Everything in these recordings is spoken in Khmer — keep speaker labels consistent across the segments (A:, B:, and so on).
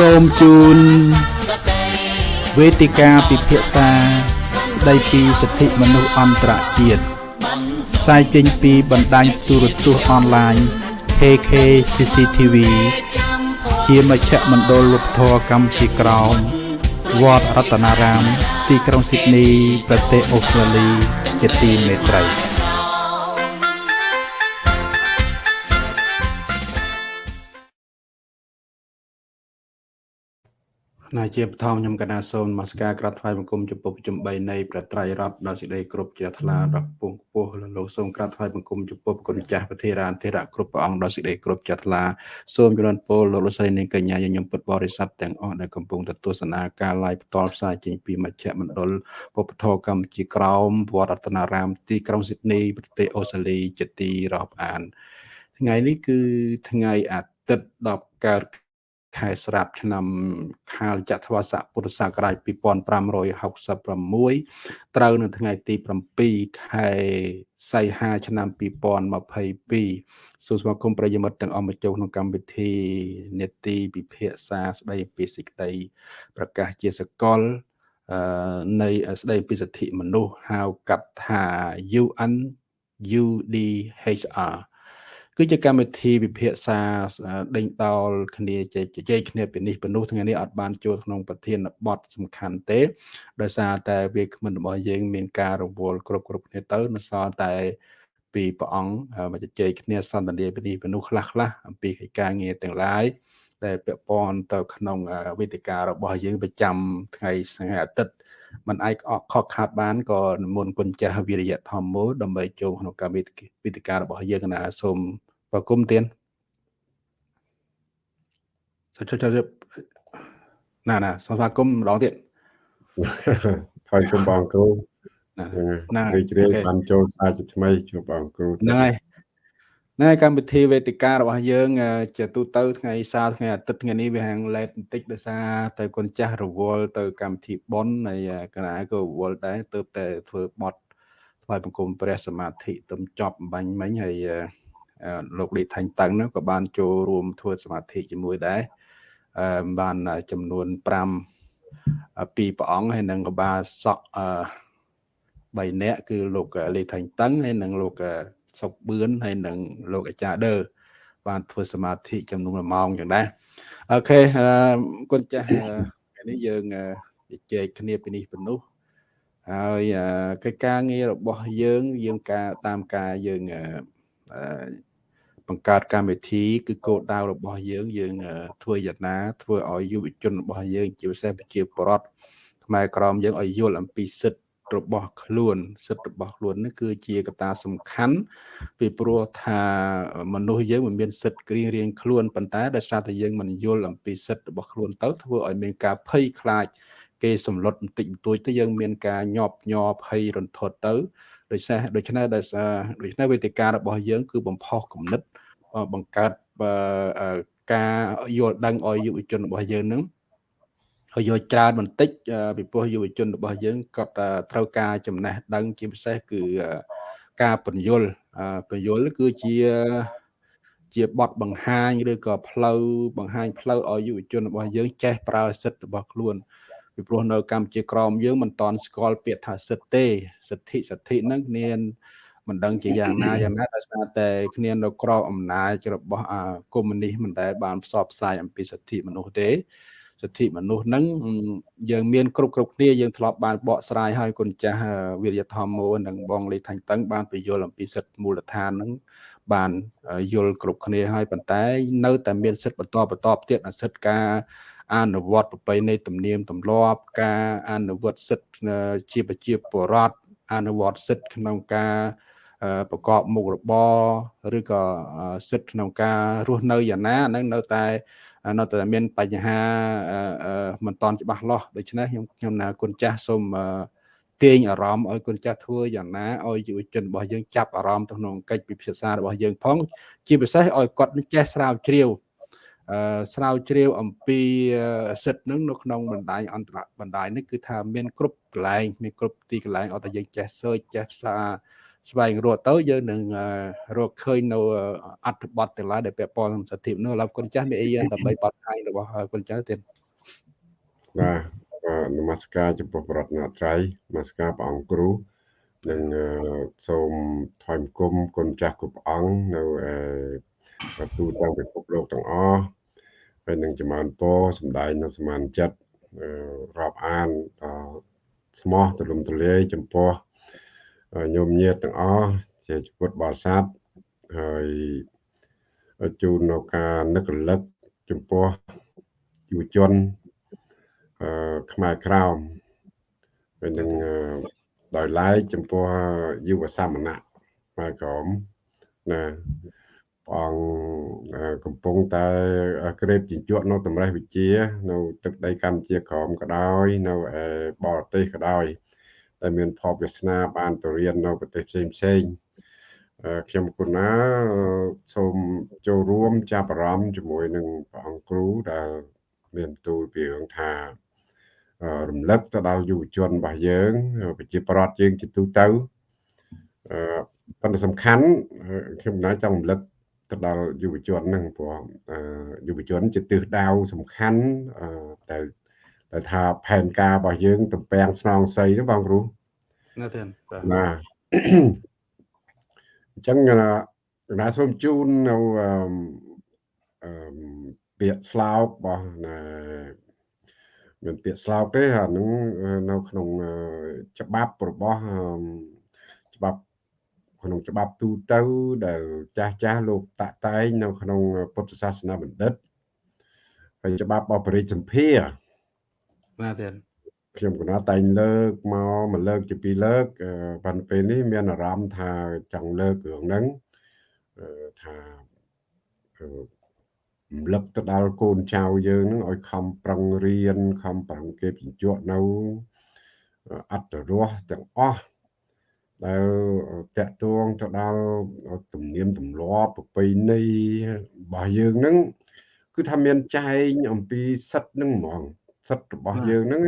A: សូមជូនវេទិកាពិភាក្សាស្ដីពីសិទ្ធិមនុស្សអន្តរជាតិផ្សាយចេញពីបណ្ដាញទូរទស្សន៍អនឡាញ KK CCTV ជាមជ្ឈមណ្ឌលវប្បធម៌កម្ពុជាក្រោមវត្តរតនារាម ទីក្រុងស៊ីដនី ប្រទេសអូស្ត្រាលី ជាទីមេត្រី ណាជាបឋមខ្ញុំកណាសូមនមស្ការក្រាបថ្វាយបង្គំចំពោះប្រជុំ3នៃប្រត្រៃរដ្ឋដល់សេចក្តីគ្រប់ជ្រះថ្លាដល់ពងខ្ពស់លលោកសូមក្រាបថ្វាយបង្គំចំពោះគុណចាស់ប្រធារានធិរៈគ្រប់ព្រះអង្គដល់សេចក្តីគ្រប់ជ្រះថ្លាសូមជម្រាបពរលោកលោកស្រីនាងកញ្ញាញញឹមពុទ្ធបរិស័ទទាំងអស់ដែលកំពុងទស្សនាការ live ផ្ទាល់ផ្សាយចេញពីមជ្ឈមណ្ឌលពុទ្ធធម៌កម្ពុជាក្រោមវត្តរតនារាមទីក្រុងស៊ីដនីប្រទេសអូស្ត្រាលីជាទីរាប់អាន ថ្ងៃនេះគឺថ្ងៃអាទិត្យ10កើត ខែស្រាប់ឆ្នាំខាលចត្វាស័កពុទ្ធសករាជ2566ត្រូវនៅថ្ងៃទី7ខែសីហាឆ្នាំ2022សូមស្វាគមន៍ប្រិយមិត្តទាំងអស់មកចូលក្នុងកម្មវិធីនេតិពិភាក្សាស្ដីពីសេចក្តីប្រកាសជាសកលនៃស្ដីពីសិទ្ធិមនុស្សហៅកាត់ថា UN UDHR គឺជាកម្មវិធីវិភាសាដេញដោលគ្នាជជែកគ្នាពីនេះពីនោះថ្ងៃនេះអត់បានចូលក្នុងប្រធានបទសំខាន់ទេដោយសារតែវាគ្មិនរបស់យើងមានការរវល់គ្រប់គ្រប់គ្នាទៅនៅសល់តែពីព្រះអង្គមកជជែកគ្នាសន្ទនាពីនេះពីនោះខ្លះខ្លះអំពីកិច្ចការងារទាំងឡាយដែលពាក់ព័ន្ធទៅក្នុងវេទិការបស់យើងប្រចាំថ្ងៃថ្ងៃអាទិត្យมันអាចខកខាតបានក៏និមន្តគុណចាស់វិរិយធម្មមដើម្បីចូលក្នុងកម្មវិធីការរបស់យើងណាសូម បើគុំទៀនសុជជណាណាសូមស្វាគមន៍ម្ដងទៀត
B: ហើយគុំបងគ្រូណារីករាយបានចូលសាជាថ្មីជួបបងគ្រូ
A: ហ្នឹងហើយណែកម្មវិធីវេទិការបស់យើងជាទូទៅថ្ងៃសៅរ៍ថ្ងៃអាទិត្យថ្ងៃនេះវាហាងឡេតបន្តិចដោយសារទៅគុណចាស់រវល់ទៅកម្មវិធីប៉ុនហើយកណាក៏រវល់ដែរទើបតែធ្វើបត់ថ្វាយបង្គំព្រះសមាធិទំចប់បាញ់មិញហើយ លោកលីថាញ់តឹងនោះក៏បានចូលរួមធ្វើសមាធិជាមួយដែរអឺបានចំនួន5ពីព្រះអង្គហើយនឹងក៏បានសក់អឺ3នាក់គឺលោកលីថាញ់តឹងហើយនិងលោកសុកបឿនហើយនិងលោកអាចារ្យដឺបានធ្វើសមាធិចំនួន1ម៉ោងចឹងដែរអូខេគុណចាស់ថ្ងៃនេះយើងជជែកគ្នាពីនេះពីនោះហើយកិច្ចការងាររបស់យើងយើងការតាមការយើង បង្កើតកម្មវិធីគឺគោលដៅរបស់យើងយើងធ្វើយ៉ាងណាធ្វើឲ្យយុវជនរបស់យើងជាពិសេសប្រជាពលរដ្ឋខ្មែរក្រមយើងឲ្យយល់អំពីសិទ្ធិរបស់ខ្លួនសិទ្ធិរបស់ខ្លួននេះគឺជាកត្តាសំខាន់ពីព្រោះថាមនុស្សយើងមិនមានសិទ្ធិគ្រៀងរៀងខ្លួនប៉ុន្តែដោយសារតែយើងមិនយល់អំពីសិទ្ធិរបស់ខ្លួនទៅធ្វើឲ្យមានការភ័យខ្លាចគេសម្លុតបន្តិចបន្តួចទៅយើងមានការញាប់ញ័រភ័យរន្ធត់ទៅ ដោយសារដូច្នេះដោយសារដូច្នេះវេទិការបស់យើង គឺបំផុសគំនិតបង្កើតការយល់ដឹងឲ្យយុវជនរបស់យើងនឹងឲ្យយកច្រើនបន្តិចពីព្រោះយុវជនរបស់យើងគាត់ត្រូវការចំណេះដឹងជាពិសេសគឺការបញ្យលបញ្យលគឺជាជាបទបង្ហាញឬក៏ផ្លូវបង្ហាញផ្លូវឲ្យយុវជនរបស់យើងចេះប្រើសិទ្ធិរបស់ខ្លួន ពីព្រោះនៅកម្ពុជាក្រមយើងមិនតន់ស្គាល់ពាក្យថាសិទ្ធិទេសិទ្ធិសិទ្ធិហ្នឹងគ្នាមិនដឹងជាយ៉ាងណាយ៉ាងណាដោយសារតែគ្នានៅក្របអំណាចរបស់កុម្មុយនីសមិនដែលបានផ្សព្វផ្សាយអំពីសិទ្ធិមនុស្សទេសិទ្ធិមនុស្សហ្នឹងយើងមានគ្រប់គ្រប់គ្នាយើងធ្លាប់បានបកស្រាយឲ្យគុណចាស់វិរិយធម្មោនិងបងលីថាញ់តឹងបានពយល់អំពីសិទ្ធិមូលដ្ឋានហ្នឹងបានយល់គ្រប់គ្នាហើយប៉ុន្តែ នៅតែមានសិទ្ធិបន្តបន្តទៀតសិទ្ធិការ អនុវត្តប្រពៃណីទំនៀមទម្លាប់ ការអនុវត្តសិទ្ធិជាប្រជាពលរដ្ឋអនុវត្តសិទ្ធិក្នុងការប្រកបមុខរបរឬក៏សិទ្ធិក្នុងការរស់នៅយ៉ាងណាហ្នឹងនៅតែនៅតែមានបញ្ហាមិនតន់ច្បាស់លាស់ដូច្នេះខ្ញុំខ្ញុំណាគុណចាស់សូមទាញអារម្មណ៍ឲ្យគុណចាស់ធ្វើយ៉ាងណាឲ្យយុវជនរបស់យើងចាប់អារម្មណ៍ទៅក្នុងកិច្ចពិភាក្សារបស់យើងផង ជាពិសេសឲ្យគាត់ចេះស្រាវជ្រាវអឺ ស្រាវជ្រាវអំពីសិទ្ធិនឹងនៅក្នុងបណ្ដាញអន្តរបណ្ដាញនេះគឺថាមានគ្រប់កន្លែងមានគ្រប់ទីកន្លែងអត់តែយើងចេះ search ចេះផ្សារស្វែងរកទៅយើងនឹងរកឃើញនៅអត្ថបទទាំងឡាយដែលពាក់ព័ន្ធនឹងសិទ្ធិមនុស្សឡើយគុណចាស់មានអីយ៉ាងដើម្បីបត់ផ្សាយរបស់គុណចាស់ទៀត
B: បាទនមស្ការចំពោះប្រតនត្រ័យនមស្ការព្រះអង្គគ្រូនិងសូមថ្វាយបង្គំគុណចាស់គ្រប់អង្គនៅទូទាំងពិភពលោកទាំងអស់ ហើយនឹងចម្រើនពរសម្ដែងនៅសមានចិត្តរាប់អានស្មោះទលំទលាយចំពោះញោមញាតទាំងអស់ជាជីវិតបរិស័ទហើយជូននៅការនឹករលឹកចំពោះយុវជនអឺខ្មែរក្រោមហើយនឹងដោយឡែកចំពោះយុវសាមណៈខ្មែរក្រមណា ព្រះអង្គកំពុងតែក្រេបជញ្ជក់នៅតម្រេះវិជា នៅ ទឹកដីកម្ពុជាក្រមក៏ដោយ នៅបរទេសក៏ដោយដែលមានផលវាសនាបានទៅរៀននៅប្រទេសផ្សេងផ្សេងខ្ញុំគុណណាសូមចូលរួមចាប់អារម្មណ៍ជាមួយនឹងព្រះអង្គគ្រូដែលមានទូលពីរឿងថារំលឹកទៅដល់យុវជនរបស់យើងប្រជាប្រដ្ឋយើងជាទូទៅអឺប៉ុន្តែសំខាន់ខ្ញុំណាចង់រំលឹក ទៅដល់យុវជនហ្នឹងព្រោះយុវជនជាទិសដៅសំខាន់តែតែថាផែនការរបស់យើងតំពាំងស្នងសីទេបងគ្រូ
A: ណាទេ
B: ណាអញ្ចឹងណាសូមជូននៅអឺពាក្យស្លោករបស់ណាមានពាក្យស្លោកទេអានឹងនៅក្នុងច្បាប់របស់ច្បាប់ ក្នុងច្បាប់ទូទៅដែលចាស់ចាស់លោកតាក់តែងនៅក្នុងពុទ្ធសាសនាបណ្ឌិតហើយច្បាប់អបរិជ្ជសម្ភារ
A: បាទទេ
B: ខ្ញុំកណាតែងលើកមកមួយលើកជាពីរលើកប៉ុន្តែពេលនេះមានអារម្មណ៍ថាចង់លើករឿងហ្នឹងថារំលឹកទៅដល់កូនចៅយើងនឹងឲ្យខំប្រឹងរៀនខំប្រឹងគេបញ្ជក់នៅអត្តរសទាំងអស់ ដែលតកតួងទៅដល់ទំនៀមទម្លាប់ប្រពៃណីរបស់យើងហ្នឹងគឺថាមានចែងអំពីសិទ្ធនឹងហ្មងសិទ្ធរបស់យើងហ្នឹង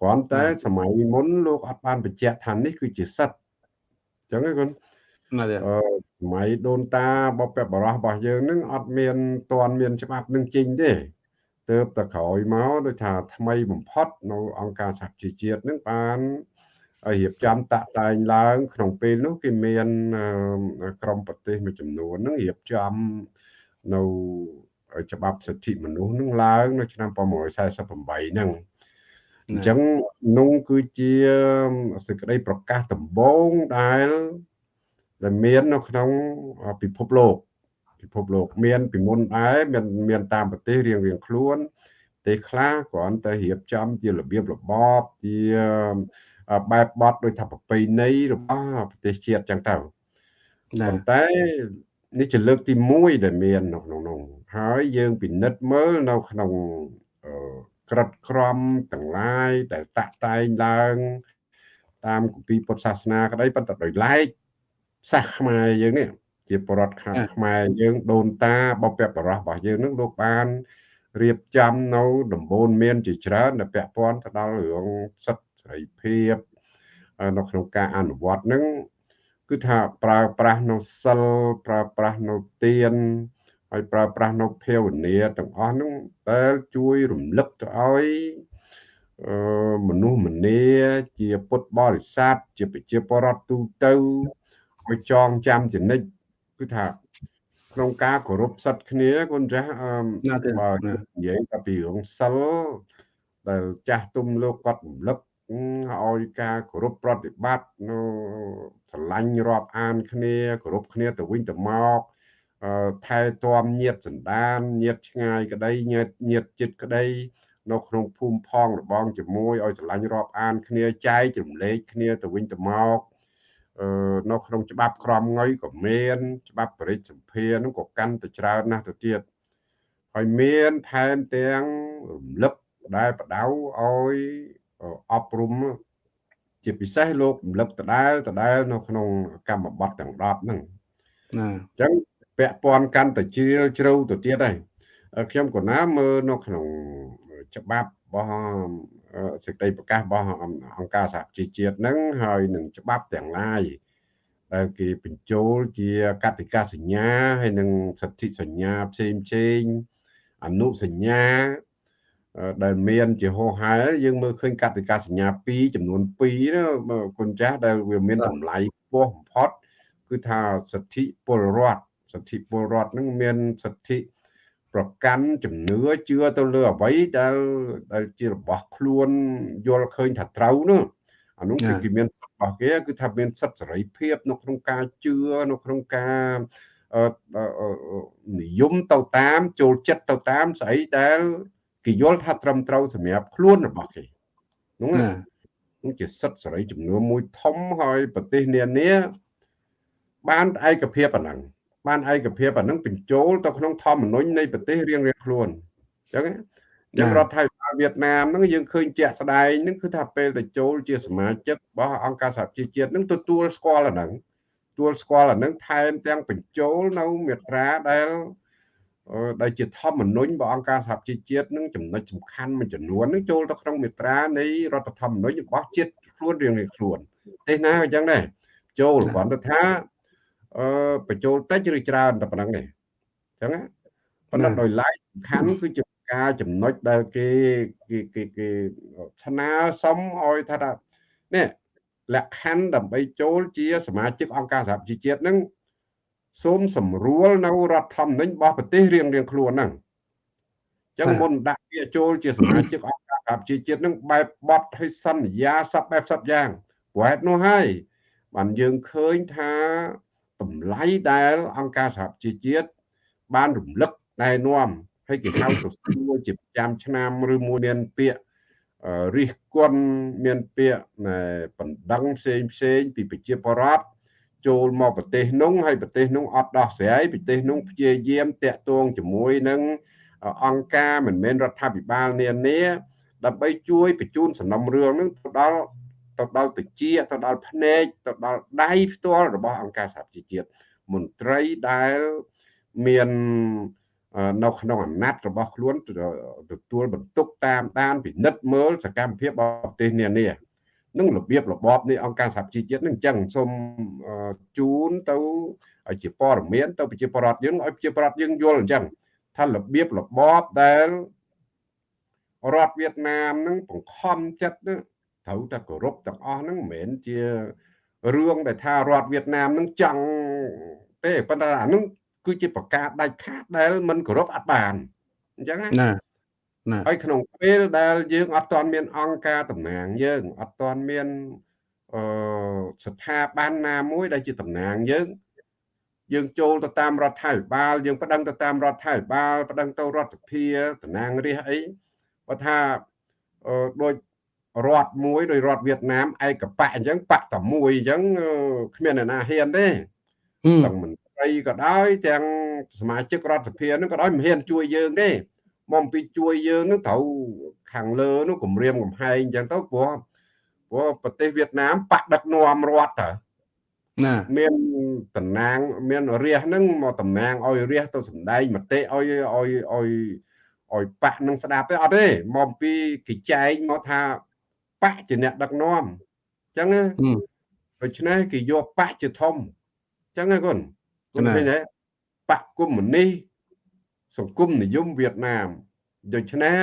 B: គ្រាន់តែសម័យមុនលោកអត់បានបញ្ជាក់ថានេះគឺជាសិទ្ធអញ្ចឹងហ្នឹង
A: អឺ
B: សម័យដូនតាបបបរោះរបស់យើងនឹងអត់មានតន់មានច្បាប់នឹងចេញទេទើបតែក្រោយមកដូចថាថ្មីបំផុតនៅអង្គការសហជីវជាតិនឹងបាន រៀបចំតាក់តែងឡើង ក្នុងពេលនោះគេមានក្រមប្រទេសមួយចំនួននឹងរៀបចំនៅច្បាប់សិទ្ធិមនុស្សនឹងឡើង នៅឆ្នាំ1948ហ្នឹងអញ្ចឹងនោះគឺជាសេចក្តីប្រកាសដំបូងដែលដែលមាននៅក្នុងពិភពលោកពិភពលោកមានពីមុនដែរមានមានតាមប្រទេសរៀងរៀងខ្លួនប្រទេសខ្លះគ្រាន់តែរៀបចំជារបៀបរបបជា បែបបត់ដោយថាប្រពៃណីរបស់ប្រទេសជាតិចឹងទៅប៉ុន្តែនេះជាលើកទី1ដែលមាននៅក្នុងនោះហើយយើងពិនិត្យមើលនៅក្នុងក្រិតក្រមទាំងឡាយដែលតាក់តែងឡើង តាមគម្ពីរពុទ្ធសាសនាក្តីប៉ុន្តែដោយឡែកសាសខ្មែរយើងនេះជាបរដ្ឋខាងខ្មែរយើងដូនតាបពបរោះរបស់យើងនឹងលោកបានរៀបចំនៅដំបូន្មានជាច្រើនដែលពាក់ព័ន្ធទៅដល់រឿងសិទ្ធិ សេរីភាពនៅក្នុងការអនុវត្តនឹងគឺថាប្រើប្រាស់នៅសិលប្រើប្រាស់នៅទានហើយប្រើប្រាស់នៅភាវនាទាំងអស់ហ្នឹងដែលជួយរំលឹកទៅឲ្យមនុស្សម្នាជាពុទ្ធបរិស័ទជាប្រជាពលរដ្ឋទូទៅឲ្យចងចាំចនិចគឺថាក្នុងការគោរពសិទ្ធិគ្នាគុណចាស់បើនិយាយតែពីរឿងសិលដែលចាស់ទុំលោកគាត់រំលឹក ឲ្យការគោរពប្រតិបត្តិនៅស្រឡាញ់រាប់អានគ្នាគោរពគ្នាទៅវិញទៅមកថែទាំញាតសន្តានញាតឆ្ងាយក្តីញាតញាតចិត្តក្តីនៅក្នុងភូមិផងរបងជាមួយឲ្យស្រឡាញ់រាប់អានគ្នាចែករំលែកគ្នាទៅវិញទៅមកនៅក្នុងច្បាប់ក្រមងុយក៏មាន ច្បាប់បរិទ្ធសម្ភារនោះក៏កាន់តែច្រើនណាស់ទៅទៀតហើយមានថែមទាំងរំលឹកដែលបដៅឲ្យ អប់រំជាពិសេសលោករំលឹកដដែលដដែល នៅក្នុងកម្មបត្តិទាំង10ហ្នឹងណាអញ្ចឹងពាក់ព័ន្ធកាន់តែជ្រាលជ្រៅទៅទៀតហើយខ្ញុំក៏ណាមើលនៅក្នុងច្បាប់របស់សេចក្តីប្រកាសរបស់អង្គការសហជីវជាតិហ្នឹងហើយនឹងច្បាប់ទាំងឡាយដែលគេបញ្ចូលជាកតិកាសញ្ញាហើយនិងសិទ្ធិសញ្ញាផ្សេងផ្សេងអនុសញ្ញា ដែលមានជាហោហែយើងមើលឃើញកតិកាសញ្ញា2ចំនួន2ណាគុណចាស់ដែលវាមានតម្លៃខ្ពស់បំផុតគឺថាសិទ្ធិពលរដ្ឋសិទ្ធិពលរដ្ឋនឹងមានសិទ្ធិប្រកាន់ជំនឿជឿទៅលើអ្វីដែលដែលជារបស់ខ្លួនយល់ឃើញថាត្រូវនោះអានោះគឺគេមានសិទ្ធិរបស់គេគឺថាមានសិទ្ធិសេរីភាពនៅក្នុងការជឿនៅក្នុងការនិយមទៅតាមចូលចិត្តទៅតាមស្អីដែល គេយល់ថាត្រឹមត្រូវសម្រាប់ខ្លួនរបស់គេនោះណានោះជាសិទ្ធិសេរីចំនួនមួយធំហើយប្រទេសនានាបានឯកភាពអាហ្នឹងបានឯកភាពអានឹងបញ្ចូលទៅក្នុងធម្មនុញ្ញនៃប្រទេសរៀងៗខ្លួនអញ្ចឹងយ៉ាងរដ្ឋាភិបាលវៀតណាមហ្នឹងយើងឃើញជាក់ស្ដែងហ្នឹងគឺថាពេលទៅចូលជាសមាជិករបស់អង្គការសហប្រជាជាតិហ្នឹងទទួលស្គាល់អាហ្នឹងទទួលស្គាល់អាហ្នឹងថែមទាំងបញ្ចូលនៅមាត្រាដែល ដែលជាធម្មនុញ្ញរបស់អង្គការសហប្រជាជាតិនឹងចំណុចសំខាន់មួយចំនួននឹងចូលទៅក្នុងមាត្រានៃរដ្ឋធម្មនុញ្ញរបស់ជាតិខ្លួនរៀងៗខ្លួនទេណាអញ្ចឹងដែរចូលគ្រាន់តែថាអឺបញ្ចូលតិចឬច្រើនតែប៉ុណ្្នឹងទេអញ្ចឹងប៉ុន្តែដោយឡែកសំខាន់គឺជាការចំណុចដែលគេគេគេគេស្នើសុំឲ្យថានេះលក្ខខណ្ឌដើម្បីចូលជាសមាជិកអង្គការសហប្រជាជាតិនឹង សូមសម្រួលនៅរដ្ឋធម្មនុញ្ញរបស់ប្រទេសរៀងរៀងខ្លួនហ្នឹងចឹងមុនដាក់ពាក្យចូលជាសមាជិកអង្គការសហប្រជាជាតិនឹងបែបបត់ឲ្យសន្យាសពបែបសពយ៉ាងព្រោះហេតុនោះហើយបានយើងឃើញថាតម្លៃដែលអង្គការសហប្រជាជាតិបានរំលឹកណែនាំហើយគេហៅទៅសួរជាប្រចាំឆ្នាំឬមួយមានពាក្យរិះគន់មានពាក្យបណ្ដឹងផ្សេងផ្សេងពីប្រជាពលរដ្ឋ ចូលមកប្រទេសនោះហើយប្រទេសនោះអត់ដោះស្រាយប្រទេសនោះព្យាយាមតាក់ទងជាមួយនឹងអង្គការមិនមែនរដ្ឋាភិបាលនានាដើម្បីជួយបញ្ជូនសំណុំរឿងនឹងទៅដល់ទៅដល់តិចទៅដល់ភ្នែកទៅដល់ដៃផ្ទាល់របស់អង្គការសហប្រជាជាតិមន្ត្រីដែលមាននៅក្នុងអាណត្តិរបស់ខ្លួនទទួលបន្ទុកតាមដានពិនិត្យមើលសកម្មភាពរបស់ប្រទេសនានា នឹងរបៀបរបបនៃអង្គការសហជីវជាតិនឹងអញ្ចឹងសូមជូនទៅជាព័ត៌មានទៅប្រជាពលរដ្ឋយើងឲ្យប្រជាពលរដ្ឋយើងយល់អញ្ចឹងថារបៀបរបបដែលរដ្ឋវៀតណាមនឹងបង្ខំចិត្តត្រូវតែគោរពទាំងអស់ហ្នឹងមិនមែនជារឿងដែលថារដ្ឋវៀតណាមនឹងចង់ទេប៉ុន្តែអានឹងគឺជាប្រកាសដាច់ខាតដែលមិនគោរពអត់បានអញ្ចឹងណាណា ហើយក្នុងពេលដែលយើងអត់ទាន់មានអង្គការតំណាងយើងអត់ទាន់មានអឺស្ថាប័នណាមួយដែលជាតំណាងយើងយើងចូលទៅតាមរដ្ឋាភិបាលយើងប្តឹងទៅតាមរដ្ឋាភិបាលប្តឹងទៅរដ្ឋសភាតំណាងរាស្ត្រអីបើថាអឺដូចរដ្ឋមួយដោយរដ្ឋវៀតណាមឯកបៈអញ្ចឹងបកតែមួយអញ្ចឹងគ្មានអ្នកណាហ៊ានទេទាំងមន្ត្រីក៏ដោយទាំងសមាជិករដ្ឋសភានឹងក៏ដោយមិនហ៊ានជួយយើងទេ មកពីជួយយើងនឹងត្រូវខាងលើនោះគម្រាមកំហែងអញ្ចឹងទៅព្រោះព្រោះប្រទេសវៀតណាមបកដឹកនាំរដ្ឋតើណាមានតំណាងមានរាសហ្នឹងមកតំណាងឲ្យរាសទៅសម្ដែងមតិឲ្យឲ្យឲ្យឲ្យបាក់នឹងស្ដាប់ទេអត់ទេមកពីគេចែងមកថាបកជាអ្នកដឹកនាំអញ្ចឹងដូច្នេះគេយកបកជាធំអញ្ចឹងណាគុណគុណឃើញទេបកកុម្មុយនី សង្គមនិយមវៀតណាមដូច្នេះ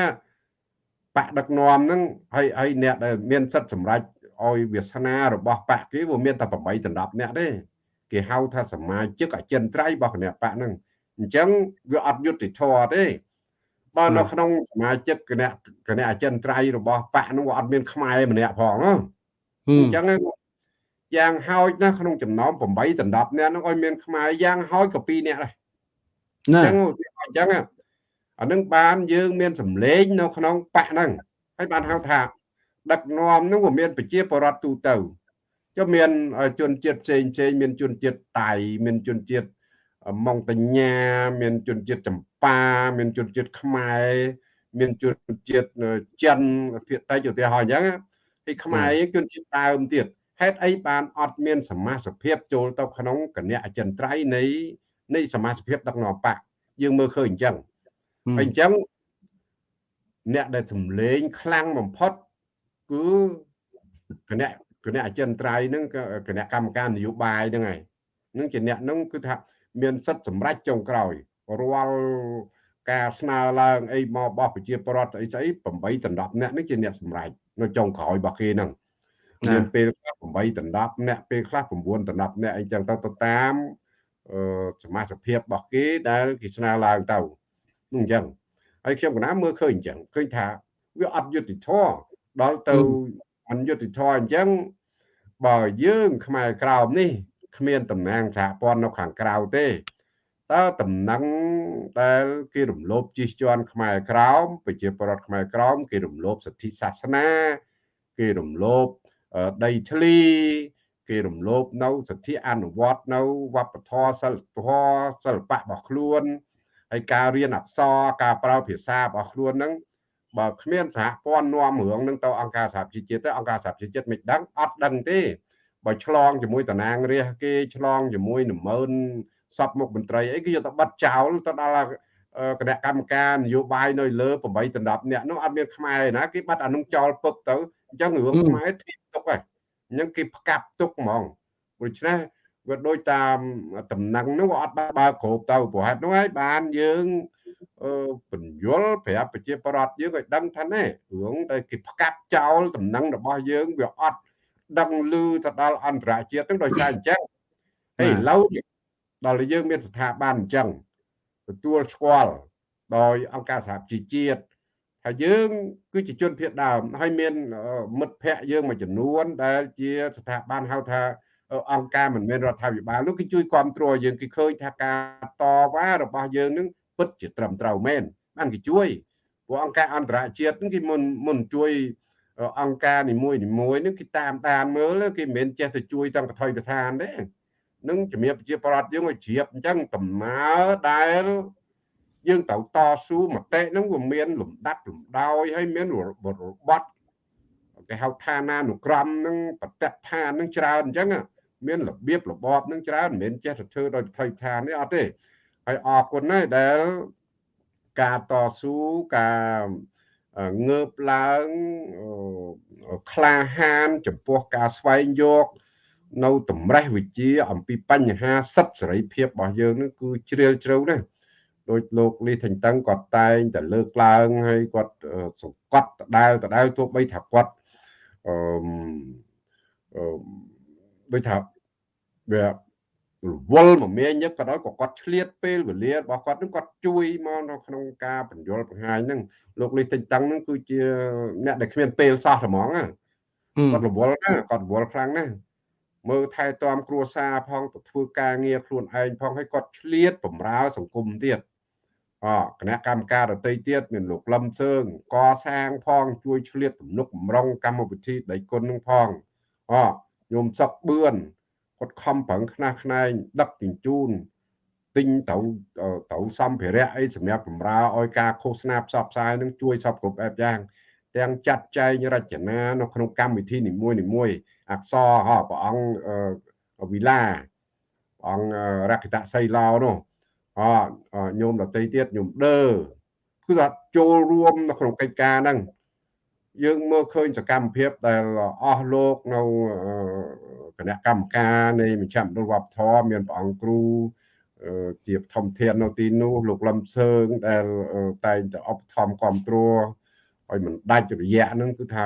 B: បកដឹកនាំហ្នឹងហើយហើយអ្នកដែលមានសិទ្ធិសម្រេចឲ្យវាសនារបស់បកគេវាមានតែ8ដណ្ដប់អ្នកទេគេហៅថាសមាជិកអចិន្ត្រៃយ៍របស់គណៈបកហ្នឹងអញ្ចឹងវាអត់យុត្តិធម៌ទេបើនៅក្នុងសមាជិកគណៈគណៈអចិន្ត្រៃយ៍របស់បកនោះអត់មានខ្មែរម្នាក់ផងអញ្ចឹងយ៉ាងហោចណាស់ក្នុងចំណោម8ដណ្ដប់អ្នកនោះឲ្យមានខ្មែរយ៉ាងហោចក៏2នាក់ដែរអញ្ចឹង អញ្ចឹងអានឹងបានយើងមានសម្លេងនៅក្នុងបកហ្នឹងហើយបានហៅថាដឹកនាំហ្នឹងវាមានប្រជាពលរដ្ឋទូទៅចុះមានជនជាតិផ្សេងផ្សេងមានជនជាតិតៃមានជនជាតិម៉ុងតញ្ញាមានជនជាតិចម្ប៉ាមានជនជាតិខ្មែរមានជនជាតិចិនភាគតិចឧទាហរណ៍អញ្ចឹងហើយខ្មែរជនជាតិដើមទៀតហេតុអីបានអត់មានសមាជិកចូលទៅក្នុងគណៈអចិន្ត្រៃយ៍នៃនៃសមាជិកដឹកនាំបក យើងមើលឃើញអញ្ចឹងហើយអញ្ចឹងអ្នកដែលសម្លេងខ្លាំងបំផុតគឺគណៈគគណៈអចិន្ត្រៃយ៍ហ្នឹងគណៈកម្មការនយោបាយហ្នឹងហើយនឹងជាអ្នកហ្នឹងគឺថាមានសិទ្ធិសម្រេចចុងក្រោយរាល់ការស្នើឡើងអីមកបោះប្រជាពលរដ្ឋស្អីស្អី8ដណ្ដប់អ្នកនេះជាអ្នកសម្រេចនៅចុងក្រោយរបស់គេហ្នឹងមានពេលខ្លះ8ដណ្ដប់អ្នកពេលខ្លះ9ដណ្ដប់អ្នកអីចឹងទៅទៅតាមអឺ សមាជិកភាពរបស់គេដែលគេស្នើឡើងទៅនោះអញ្ចឹងហើយខ្ញុំកណាមើលឃើញអញ្ចឹងឃើញថាវាអត់យុត្តិធម៌ដល់ទៅអនយុត្តិធម៌អញ្ចឹងបើយើងខ្មែរក្រោមនេះគ្មានតំណាងសហព័ន្ធនៅខាងក្រៅទេតើតំណែងដែលគេរំលោភជិះជាន់ខ្មែរក្រោមប្រជាពលរដ្ឋខ្មែរក្រោមគេរំលោភសិទ្ធិសាសនា គេរំលោភដីធ្លី គេរំលោភនៅសិទ្ធិអនុវត្តនៅវប្បធម៌សិល្បៈសិល្បៈរបស់ខ្លួនហើយការរៀនអក្សរការប្រើភាសារបស់ខ្លួនហ្នឹងបើគ្មានសហព័ន្ធនាំរឿងនឹងទៅអង្គការសហប្រជាជាតិទៅអង្គការសហប្រជាជាតិមិនដឹងអត់ដឹងទេបើឆ្លងជាមួយតំណាងរាស្ត្រគេឆ្លងជាមួយនមើនសពមុខមន្ត្រីអីគេយកទៅបាត់ចោលទៅដល់គណៈកម្មការនយោបាយនៅលើ8ដណ្ដប់អ្នកនោះអត់មានខ្មែរណាគេបាត់អានោះចោលពឹកទៅអញ្ចឹងរឿងខ្មែរធៀបទុកហើយ អញ្ចឹងគេផ្កាប់ទុកហ្មងដូច្នេះវាដូចតាមតំណែងនោះអត់បើគ្រប់ទៅព្រោះហេតុនោះហើយបានយើងបញ្យលប្រាប់ប្រជាប្រដ្ឋយើងឲ្យដឹងថាណែរឿងដែលគេផ្កាប់ចោលតំណែងរបស់យើងវាអត់ដឹងឮទៅដល់អន្តរជាតិហ្នឹងដោយសារអញ្ចឹងហើយឥឡូវដល់យើងមានស្ថាប័នអញ្ចឹងទទួលស្គាល់ដោយអង្គការសហជីវជាតិ ហើយយើងគឺជាជនភៀសដើមហើយមានមិត្តភ័ក្តិយើងមួយចំនួន ដែលជាស្ថាប័នហៅថាអង្គការមិនមែនរដ្ឋាភិបាលនោះគេជួយគ្រប់គ្រងយើងគេឃើញថាការតវ៉ារបស់យើងនឹងពិតជាត្រឹមត្រូវមែនបានគេជួយព្រោះអង្គការអន្តរជាតិនឹងគេមុនមុនជួយអង្គការនីមួយនីមួយនឹងគេតាមដានមើលគេមិនមែនចេះតែជួយតាំងកថុយកថានទេនឹងជំរាបប្រជាប្រដ្ឋយើងឲ្យជ្រាបអញ្ចឹងដំណើរដែល យើងត្រូវតស៊ូមតិហ្នឹងវាមានលំដាប់លំដោយហើយមានរបត់គេហៅឋានានុក្រមហ្នឹងបតិដ្ឋានហ្នឹងច្រើនអញ្ចឹងមានរបៀបរបបហ្នឹងច្រើនមិនមែនចេះតែធ្វើដោយថៃឋាននេះអត់ទេហើយអរគុណណាស់ដែលការតស៊ូការងើបឡើងក្លាហាន ចំពោះការស្វែងយកនៅតម្រេះវិជាអំពីបញ្ហាសិទ្ធិសេរីភាពរបស់យើងនឹងគឺជ្រាលជ្រៅណាស់ ដោយលោកលីថេងតឹងគាត់តែងតែលើកឡើងហើយគាត់សង្កត់ដដែលដដែលទោះបីថាគាត់អឺដូចថាវារវល់មមាញឹកក៏ដោយក៏គាត់ឆ្លៀតពេលវេលារបស់គាត់នឹងគាត់ជួយមកនៅក្នុងការបញ្យលបង្ហាញហ្នឹងលោកលីទិញតឹងហ្នឹងគឺជាអ្នកដែលគ្មានពេលសោះហ្មងគាត់រវល់ណាគាត់រវល់ខ្លាំងណាស់មើលថែទាំគ្រួសារផងទៅធ្វើការងារខ្លួនឯងផងហើយគាត់ឆ្លៀតបំរើសង្គមទៀត អគណៈកម្មការដតីទៀតមានលោកលឹមសើងកសាងផងជួយឆ្លៀតទំនុកបំរុងកម្មវិធីដៃគុណនឹងផងអញោមសុកបឿនគាត់ខំប្រឹងខ្នះខ្នែងដឹកជញ្ជូនទិញទៅទៅសម្ភារៈអីសម្រាប់បំរើឲ្យការឃោសនាផ្សព្វផ្សាយនឹងជួយសពគ្រប់បែបយ៉ាងទាំងចាត់ចែងរចនានៅក្នុងកម្មវិធីនីមួយនីមួយអក្សរហ៎ព្រះអង្គវិឡាព្រះអង្គរកតសីឡោនោះ អញោមដតីទៀតញោមដឺគឺថាចូលរួមនៅក្នុងកិច្ចការហ្នឹងយើងមើលឃើញសកម្មភាពដែលអស់លោកនៅគណៈកម្មការនៃមជ្ឈមណ្ឌលវប្បធម៌មានព្រះអង្គគ្រូជាធម្មធាននៅទីនោះលោកលឹមសើងដែលតែងតែអបធម្មគ្រប់គ្រងឲ្យមិនដាច់រយៈហ្នឹងគឺថា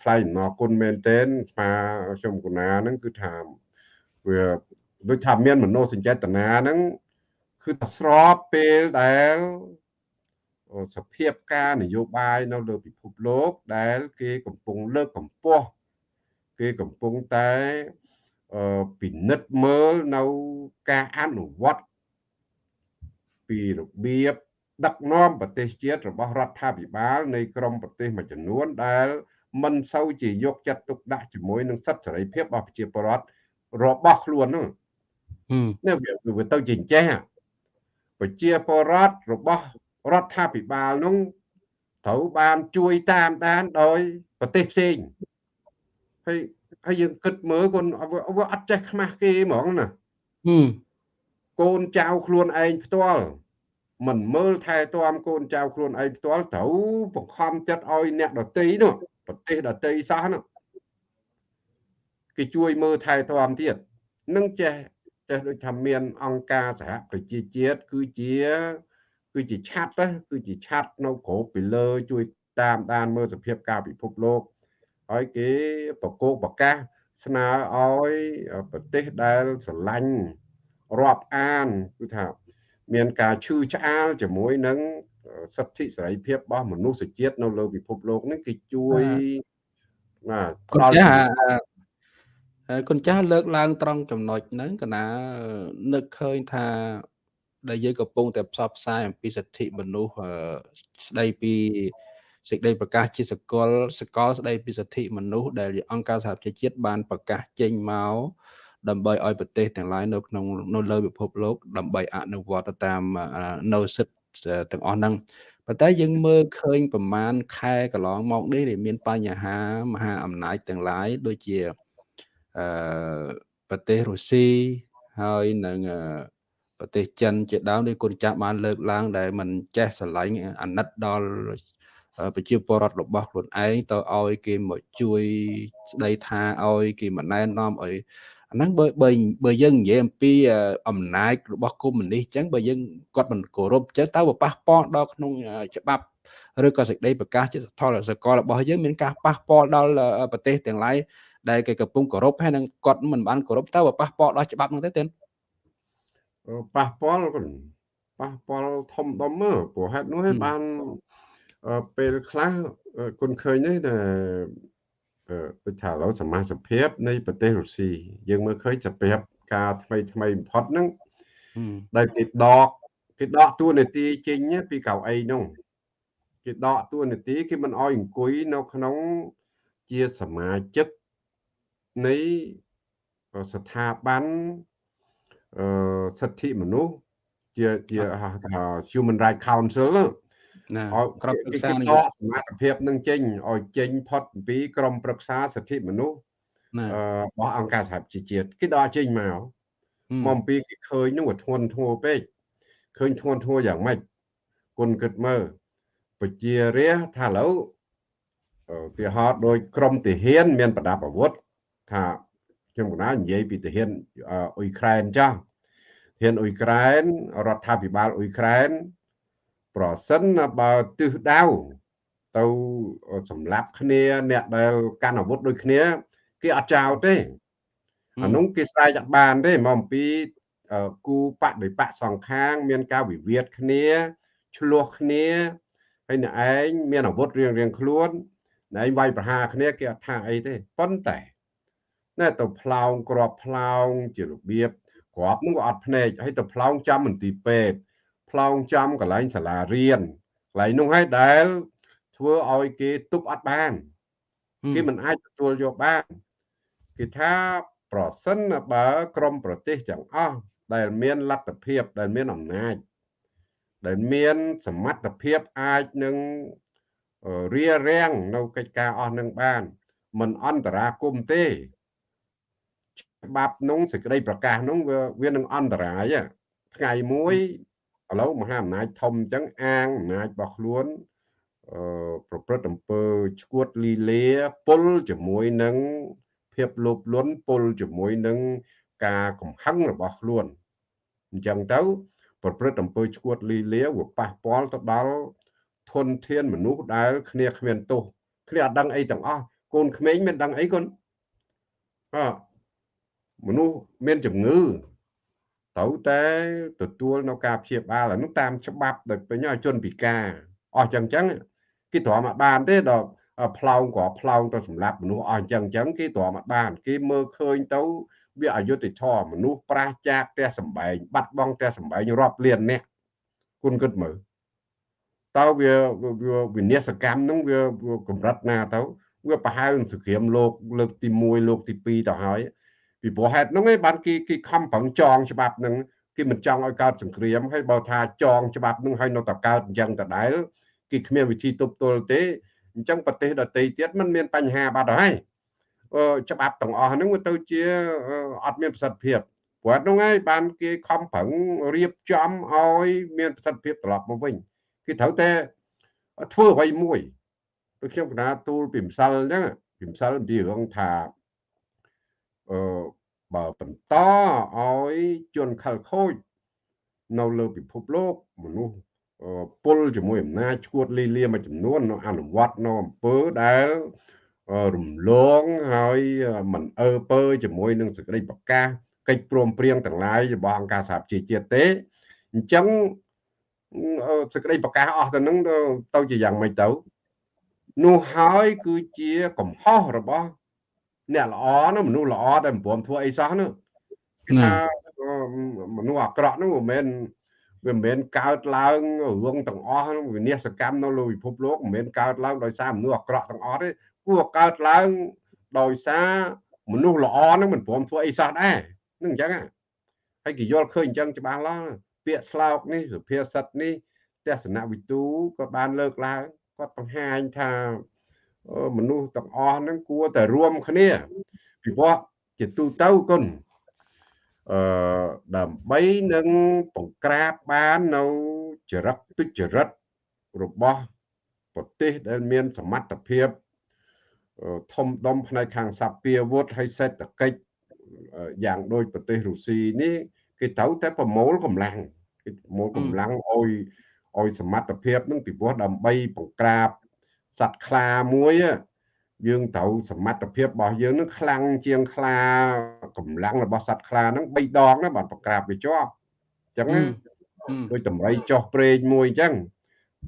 B: ថ្លៃអំណរគុណមែនទែនស្មាខ្ញុំកណាហ្នឹងគឺថាវាដូចថាមានមនោសញ្ចេតនាហ្នឹង គឺថាស្របពេលដែលសភាពការនយោបាយនៅលើពិភពលោកដែល គេកំពុងលើកកម្ពស់គេកំពុងតែពិនិត្យមើលនៅការអនុវត្តពីរបៀបដឹកនាំប្រទេសជាតិរបស់រដ្ឋាភិបាលនៃក្រមប្រទេសមួយចំនួនដែលមិនសូវជាយកចិត្តទុកដាក់ជាមួយនឹងសិទ្ធិសេរីភាពរបស់ប្រជាពលរដ្ឋរបស់ខ្លួននោះនេះវាទៅជាចេះ ប្រជាពលរដ្ឋរបស់រដ្ឋាភិបាលនោះត្រូវបានជួយតាមដានដោយប្រទេសផ្សេងហើយហើយយើងគិតមើលកូនវាអត់ចេះខ្មាស់គេហ្មងណាកូនចៅខ្លួនឯងផ្ទាល់មិនមើលថែទាំកូនចៅខ្លួនឯងផ្ទាល់ត្រូវបង្ខំចិត្តឲ្យអ្នកដតីនោះប្រទេសដតីសោះនោះគេជួយមើលថែទាំទៀតនឹងចេះ ចេះដូចថាមានអង្គការសហប្រជាជាតិគឺជា គឺជាឆាត់ណាគឺជាឆាត់នៅក្រោបពីលើជួយតាមដានមើលសភាពការពិភពលោកហើយគេប្រកោកប្រកាសស្នើឲ្យប្រទេសដែលស្រឡាញ់រាប់អានគឺថាមានការឈឺឆ្អាលជាមួយនឹងសិទ្ធិសេរីភាពរបស់មនុស្សជាតិនៅលើពិភពលោកនេះគឺជួយ
A: បាទផ្ដល់ គុណចាស់លើកឡើងត្រង់ចំណុចហ្នឹងកណានឹកឃើញថាដែលយើងកំពុងតែផ្សព្វផ្សាយអំពីសិទ្ធិមនុស្សស្ដីពីសេចក្តីប្រកាសជាសកលសកលស្ដីពីសិទ្ធិមនុស្សដែលអង្គការសហប្រជាជាតិបានប្រកាសចេញមកដើម្បីឲ្យប្រទេសទាំងឡាយនៅក្នុងនៅលើពិភពលោក ដើម្បីអនុវត្តតាមនៅសិទ្ធិទាំងអស់ហ្នឹងប៉ុន្តែយើងមើលឃើញប្រមាណខែកន្លងមកនេះដែលមានបញ្ហាមហាអំណាចទាំងឡាយដូចជា អឺប្រទេសរុស្ស៊ីហើយនឹងប្រទេសចិនជាដើមដែលគុណចាស់បានលើកឡើង ដែលมันចេះស្រឡាញ់អាណិតដល់ប្រជាពលរដ្ឋរបស់ខ្លួនឯងទៅឲ្យគេមកជួយស្ដីថាឲ្យគេមិនណែនាំឲ្យអាហ្នឹងបើបើបើយើងនិយាយអំពីអំណាចរបស់កុម្មុយនីសអញ្ចឹងបើយើងគាត់មិនគោរពអញ្ចឹងតើវាប៉ះពាល់ដល់ក្នុងច្បាប់ឬក៏សេចក្តីប្រកាសជាថលសកលរបស់យើងមានការប៉ះពាល់ដល់ប្រទេសទាំងឡាយ ដែលគេកំពុងគោរពហើយនឹងគាត់មិនបានគោរពតើវាប៉ះពាល់ដល់ច្បាប់នោះទេទេ
B: ប៉ះពាល់ប៉ះពាល់ធំដុំមើលព្រោះហេតុនោះឯងបានពេលខ្លះគុណឃើញនេះដែលដូចថាឥឡូវសមាជិកភាពនៃប្រទេសរុស្ស៊ីយើងមើលឃើញសភាពការថ្មីថ្មីបំផុតហ្នឹងដែលគេដកគេដកតួនាទីចេញពីកៅអីនោះគេដកតួនាទីគេមិនអោយអង្គុយនៅក្នុងជាសមាជិក នៃស្ថាប័នអឺសិទ្ធិមនុស្សជាជាហៅថា Human Rights Council ណាក្រុមប្រឹក្សានយោបាយសមាជិកភាពនឹងចេញឲ្យចេញផុតពីក្រុមប្រឹក្សាសិទ្ធិមនុស្សរបស់អង្គការសហប្រជាជាតិគេដកចេញមកមកអំពីគេឃើញនោះវាធ្ងន់ធ្ងរពេកឃើញធ្ងន់ធ្ងរយ៉ាងម៉េចគុណគិតមើលពជារាថាឥឡូវឧទាហរណ៍ដោយក្រមទាហាន មានប្រដាប់អាវុធ ថាខ្ញុំកណានិយាយពីទាហានអ៊ុយក្រែនចាស់ទាហានអ៊ុយក្រែនរដ្ឋាភិបាលអ៊ុយក្រែនប្រសិនបើទិសដៅទៅសម្លាប់គ្នាអ្នកដែលកាន់អាវុធដូចគ្នាគេអត់ចោលទេអានោះគេស្រែកអត់បានទេមកអំពីគូបដិបកសងខាង មានការវិវាទគ្នាឆ្លោះគ្នាហើយអ្នកឯងមានអាវុធរៀងរៀងខ្លួនអ្នកឯងវាយប្រហារគ្នាគេអត់ថាអីទេប៉ុន្តែ ណែទៅផ្លោងក្របផ្លោងជារបៀបក្របនោះក៏អត់ភ្នែកហើយទៅផ្លោងចាំមន្ទីរពេទ្យផ្លោងចំកន្លែងសាលារៀនកន្លែងនោះហើយដែលធ្វើឲ្យគេទប់អត់បានគេមិនអាចទទួលយកបានគេថាប្រសិនបើក្រមប្រទេសទាំងអស់ដែលមានលទ្ធភាពដែលមានអំណាចដែលមានសមត្ថភាពអាចនឹងរារាំងនៅកិច្ចការអស់នឹងបានមិនអន្តរាគមទេ ច្បាប់នោះសេចក្តីប្រកាសនោះវាវានឹងអន្តរាយថ្ងៃមួយឥឡូវមហាអំណាចធំអញ្ចឹងអាងអំណាចរបស់ខ្លួនអឺប្រព្រឹត្តអំពើឈួតលីលាពុលជាមួយនឹងភាពលោភលន់ពុលជាមួយនឹងការកំហឹងរបស់ខ្លួនអញ្ចឹងទៅប្រព្រឹត្តអំពើឈួតលីលាវាប៉ះពាល់ទៅដល់ធនធានមនុស្សដែលគ្នាគ្មានទោសគ្នាអត់ដឹងអីទាំងអស់កូនក្មេងមានដឹងអីកូនអ មនុស្សមានជំងឺត្រូវតែទទួលនៅការព្យាបាលអានោះតាមច្បាប់ដោយពេញឲ្យជនពិការអស់ចឹងចឹងគេទ្រាំអត់បានទេដល់ផ្លោងក៏ផ្លោងទៅសម្រាប់មនុស្សអស់ចឹងចឹងគេទ្រាំអត់បានគេមើលឃើញទៅវាអយុត្តិធម៌មនុស្សប្រះចាកផ្ទះសម្បែងបាត់បង់ផ្ទះសម្បែងរាប់លានអ្នកគុណគិតមើលតើវាវិនិស្សកម្មហ្នឹងវាកម្រិតណាទៅវាប្រហែលនឹងសង្គ្រាមលោកលើកទី1លោកទី2ទៅហើយ ពីព្រោះហេតុហ្នឹងឯងបានគេគេខំប្រឹងចងច្បាប់ហ្នឹងគេមិនចង់ឲ្យកើតសង្គ្រាមហើយបើថាចងច្បាប់ហ្នឹងឲ្យនៅតែកើតអញ្ចឹងដដែលគេគ្មានវិធីទប់ទល់ទេអញ្ចឹងប្រទេសដទៃទៀតมันមានបញ្ហាបាត់ហើយច្បាប់ទាំងអស់ហ្នឹងវាទៅជាអត់មានប្រសិទ្ធភាពព្រោះហ្នឹងហើយបានគេខំប្រឹងរៀបចំឲ្យមានប្រសិទ្ធភាពត្រឡប់មកវិញគេត្រូវតែធ្វើអ្វីមួយដូចខ្ញុំកណាទូលពីម្សិលអញ្ចឹងពីម្សិលពីរឿងថា អឺបើបន្តឲ្យជនខិលខូចនៅលើពិភពលោកមនុស្សពលជាមួយអំណាចឈួតលីលាមួយចំនួននៅអនុវត្តនៅអំពើដែលរំលងហើយមិនអើពើជាមួយនឹងសេចក្តីប្រកាសកិច្ចព្រមព្រៀងទាំងឡាយរបស់អង្គការសហប្រជាជាតិទេអញ្ចឹងសេចក្តីប្រកាសអស់ទៅនឹងទៅជាយ៉ាងម៉េចទៅនោះហើយគឺជាកំហុសរបស់ អ្នកល្អនោះមនុស្សល្អដែលមិនព្រមធ្វើអីសោះនោះគេថាមនុស្សអាក្រក់នោះមិនមែនវាមិនមែនកើតឡើងរឿងទាំងអស់វិនាសកម្មនៅលើពិភពលោកមិនមែនកើតឡើងដោយសារមនុស្សអាក្រក់ទាំងអស់ទេគួរកើតឡើងដោយសារមនុស្សល្អនឹងមិនព្រមធ្វើអីសោះដែរនឹងអញ្ចឹងហើយគេយល់ឃើញអញ្ចឹងច្បាស់ឡាស់ពាក្យស្លោកនេះសុភាសិតនេះទស្សនវិទូក៏បានលើកឡើងគាត់បង្ហាញថា មនុស្សទាំងអស់ហ្នឹងគួរតែរួមគ្នាពីព្រោះជាទូទៅគុណអឺដើម្បីនឹងបង្ក្រាបបាននៅចរិតទុច្ចរិតរបស់ប្រទេសដែលមានសមត្ថភាពធំដុំផ្នែកខាងសពាវុធហើយសេដ្ឋកិច្ចយ៉ាងដូចប្រទេសរុស្ស៊ីនេះគេត្រូវតែប្រមូលកម្លាំងគេប្រមូលកម្លាំងឲ្យឲ្យសមត្ថភាពនឹងពីព្រោះដើម្បីបង្ក្រាប សត្វខ្លាមួយយើងត្រូវសមត្ថភាពរបស់យើងនឹងខ្លាំងជាងខ្លាកម្លាំងរបស់សត្វខ្លាហ្នឹង3ដងណាបាទបង្ក្រាបវាជាប់អញ្ចឹងដូចតម្រៃចោះព្រេងមួយអញ្ចឹង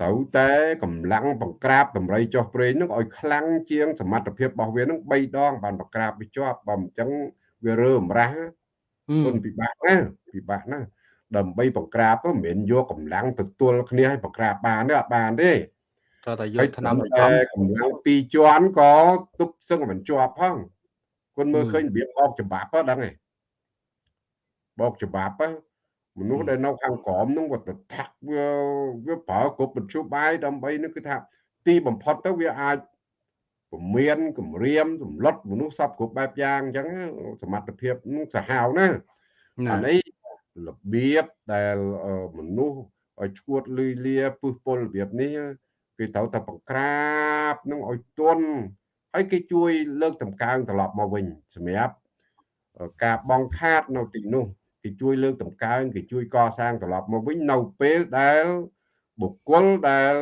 B: ត្រូវតែកម្លាំងបង្ក្រាបតម្រៃចោះព្រេងនឹងឲ្យខ្លាំងជាងសមត្ថភាពរបស់វានឹង3ដងបានបង្ក្រាបវាជាប់បើមិនអញ្ចឹងវារើអំរះគុណពិបាកណាពិបាកណាដើម្បីបង្ក្រាបមិនមែនយកកម្លាំងទៅទល់គ្នាឲ្យបង្ក្រាបបានទេអត់បានទេ
A: ត្រូវតែយកឆ្នាំ
B: តែកម្លាំងពីរជាន់ក៏ទប់សឹងមិនជាប់ផងគុណមើលឃើញរបៀបអបច្បាប់ហ្នឹងដឹងទេបោកច្បាប់មនុស្សដែលនៅខាងក្រមនោះគាត់ទៅថាក់វាវាប្រើគ្រប់បញ្ជុបាយដើម្បីនេះគឺថាទីបំផុតទៅវាអាចពមៀនគម្រាមសម្លុតមនុស្សសពគ្រប់បែបយ៉ាងអញ្ចឹងសមត្ថភាពនឹងសាហាវណាអានេះរបៀបដែលមនុស្សឲ្យឈួតលុយលាពឹសពលរបៀបនេះ គេត្រូវតែបង្ក្រាបនឹងឲ្យទន់ហើយគេជួយលើកតម្កើងត្រឡប់មកវិញសម្រាប់ការបងខាតនៅទីនោះគេជួយលើកតម្កើងគេជួយកសាងត្រឡប់មកវិញនៅពេលដែលបុគ្គលដែល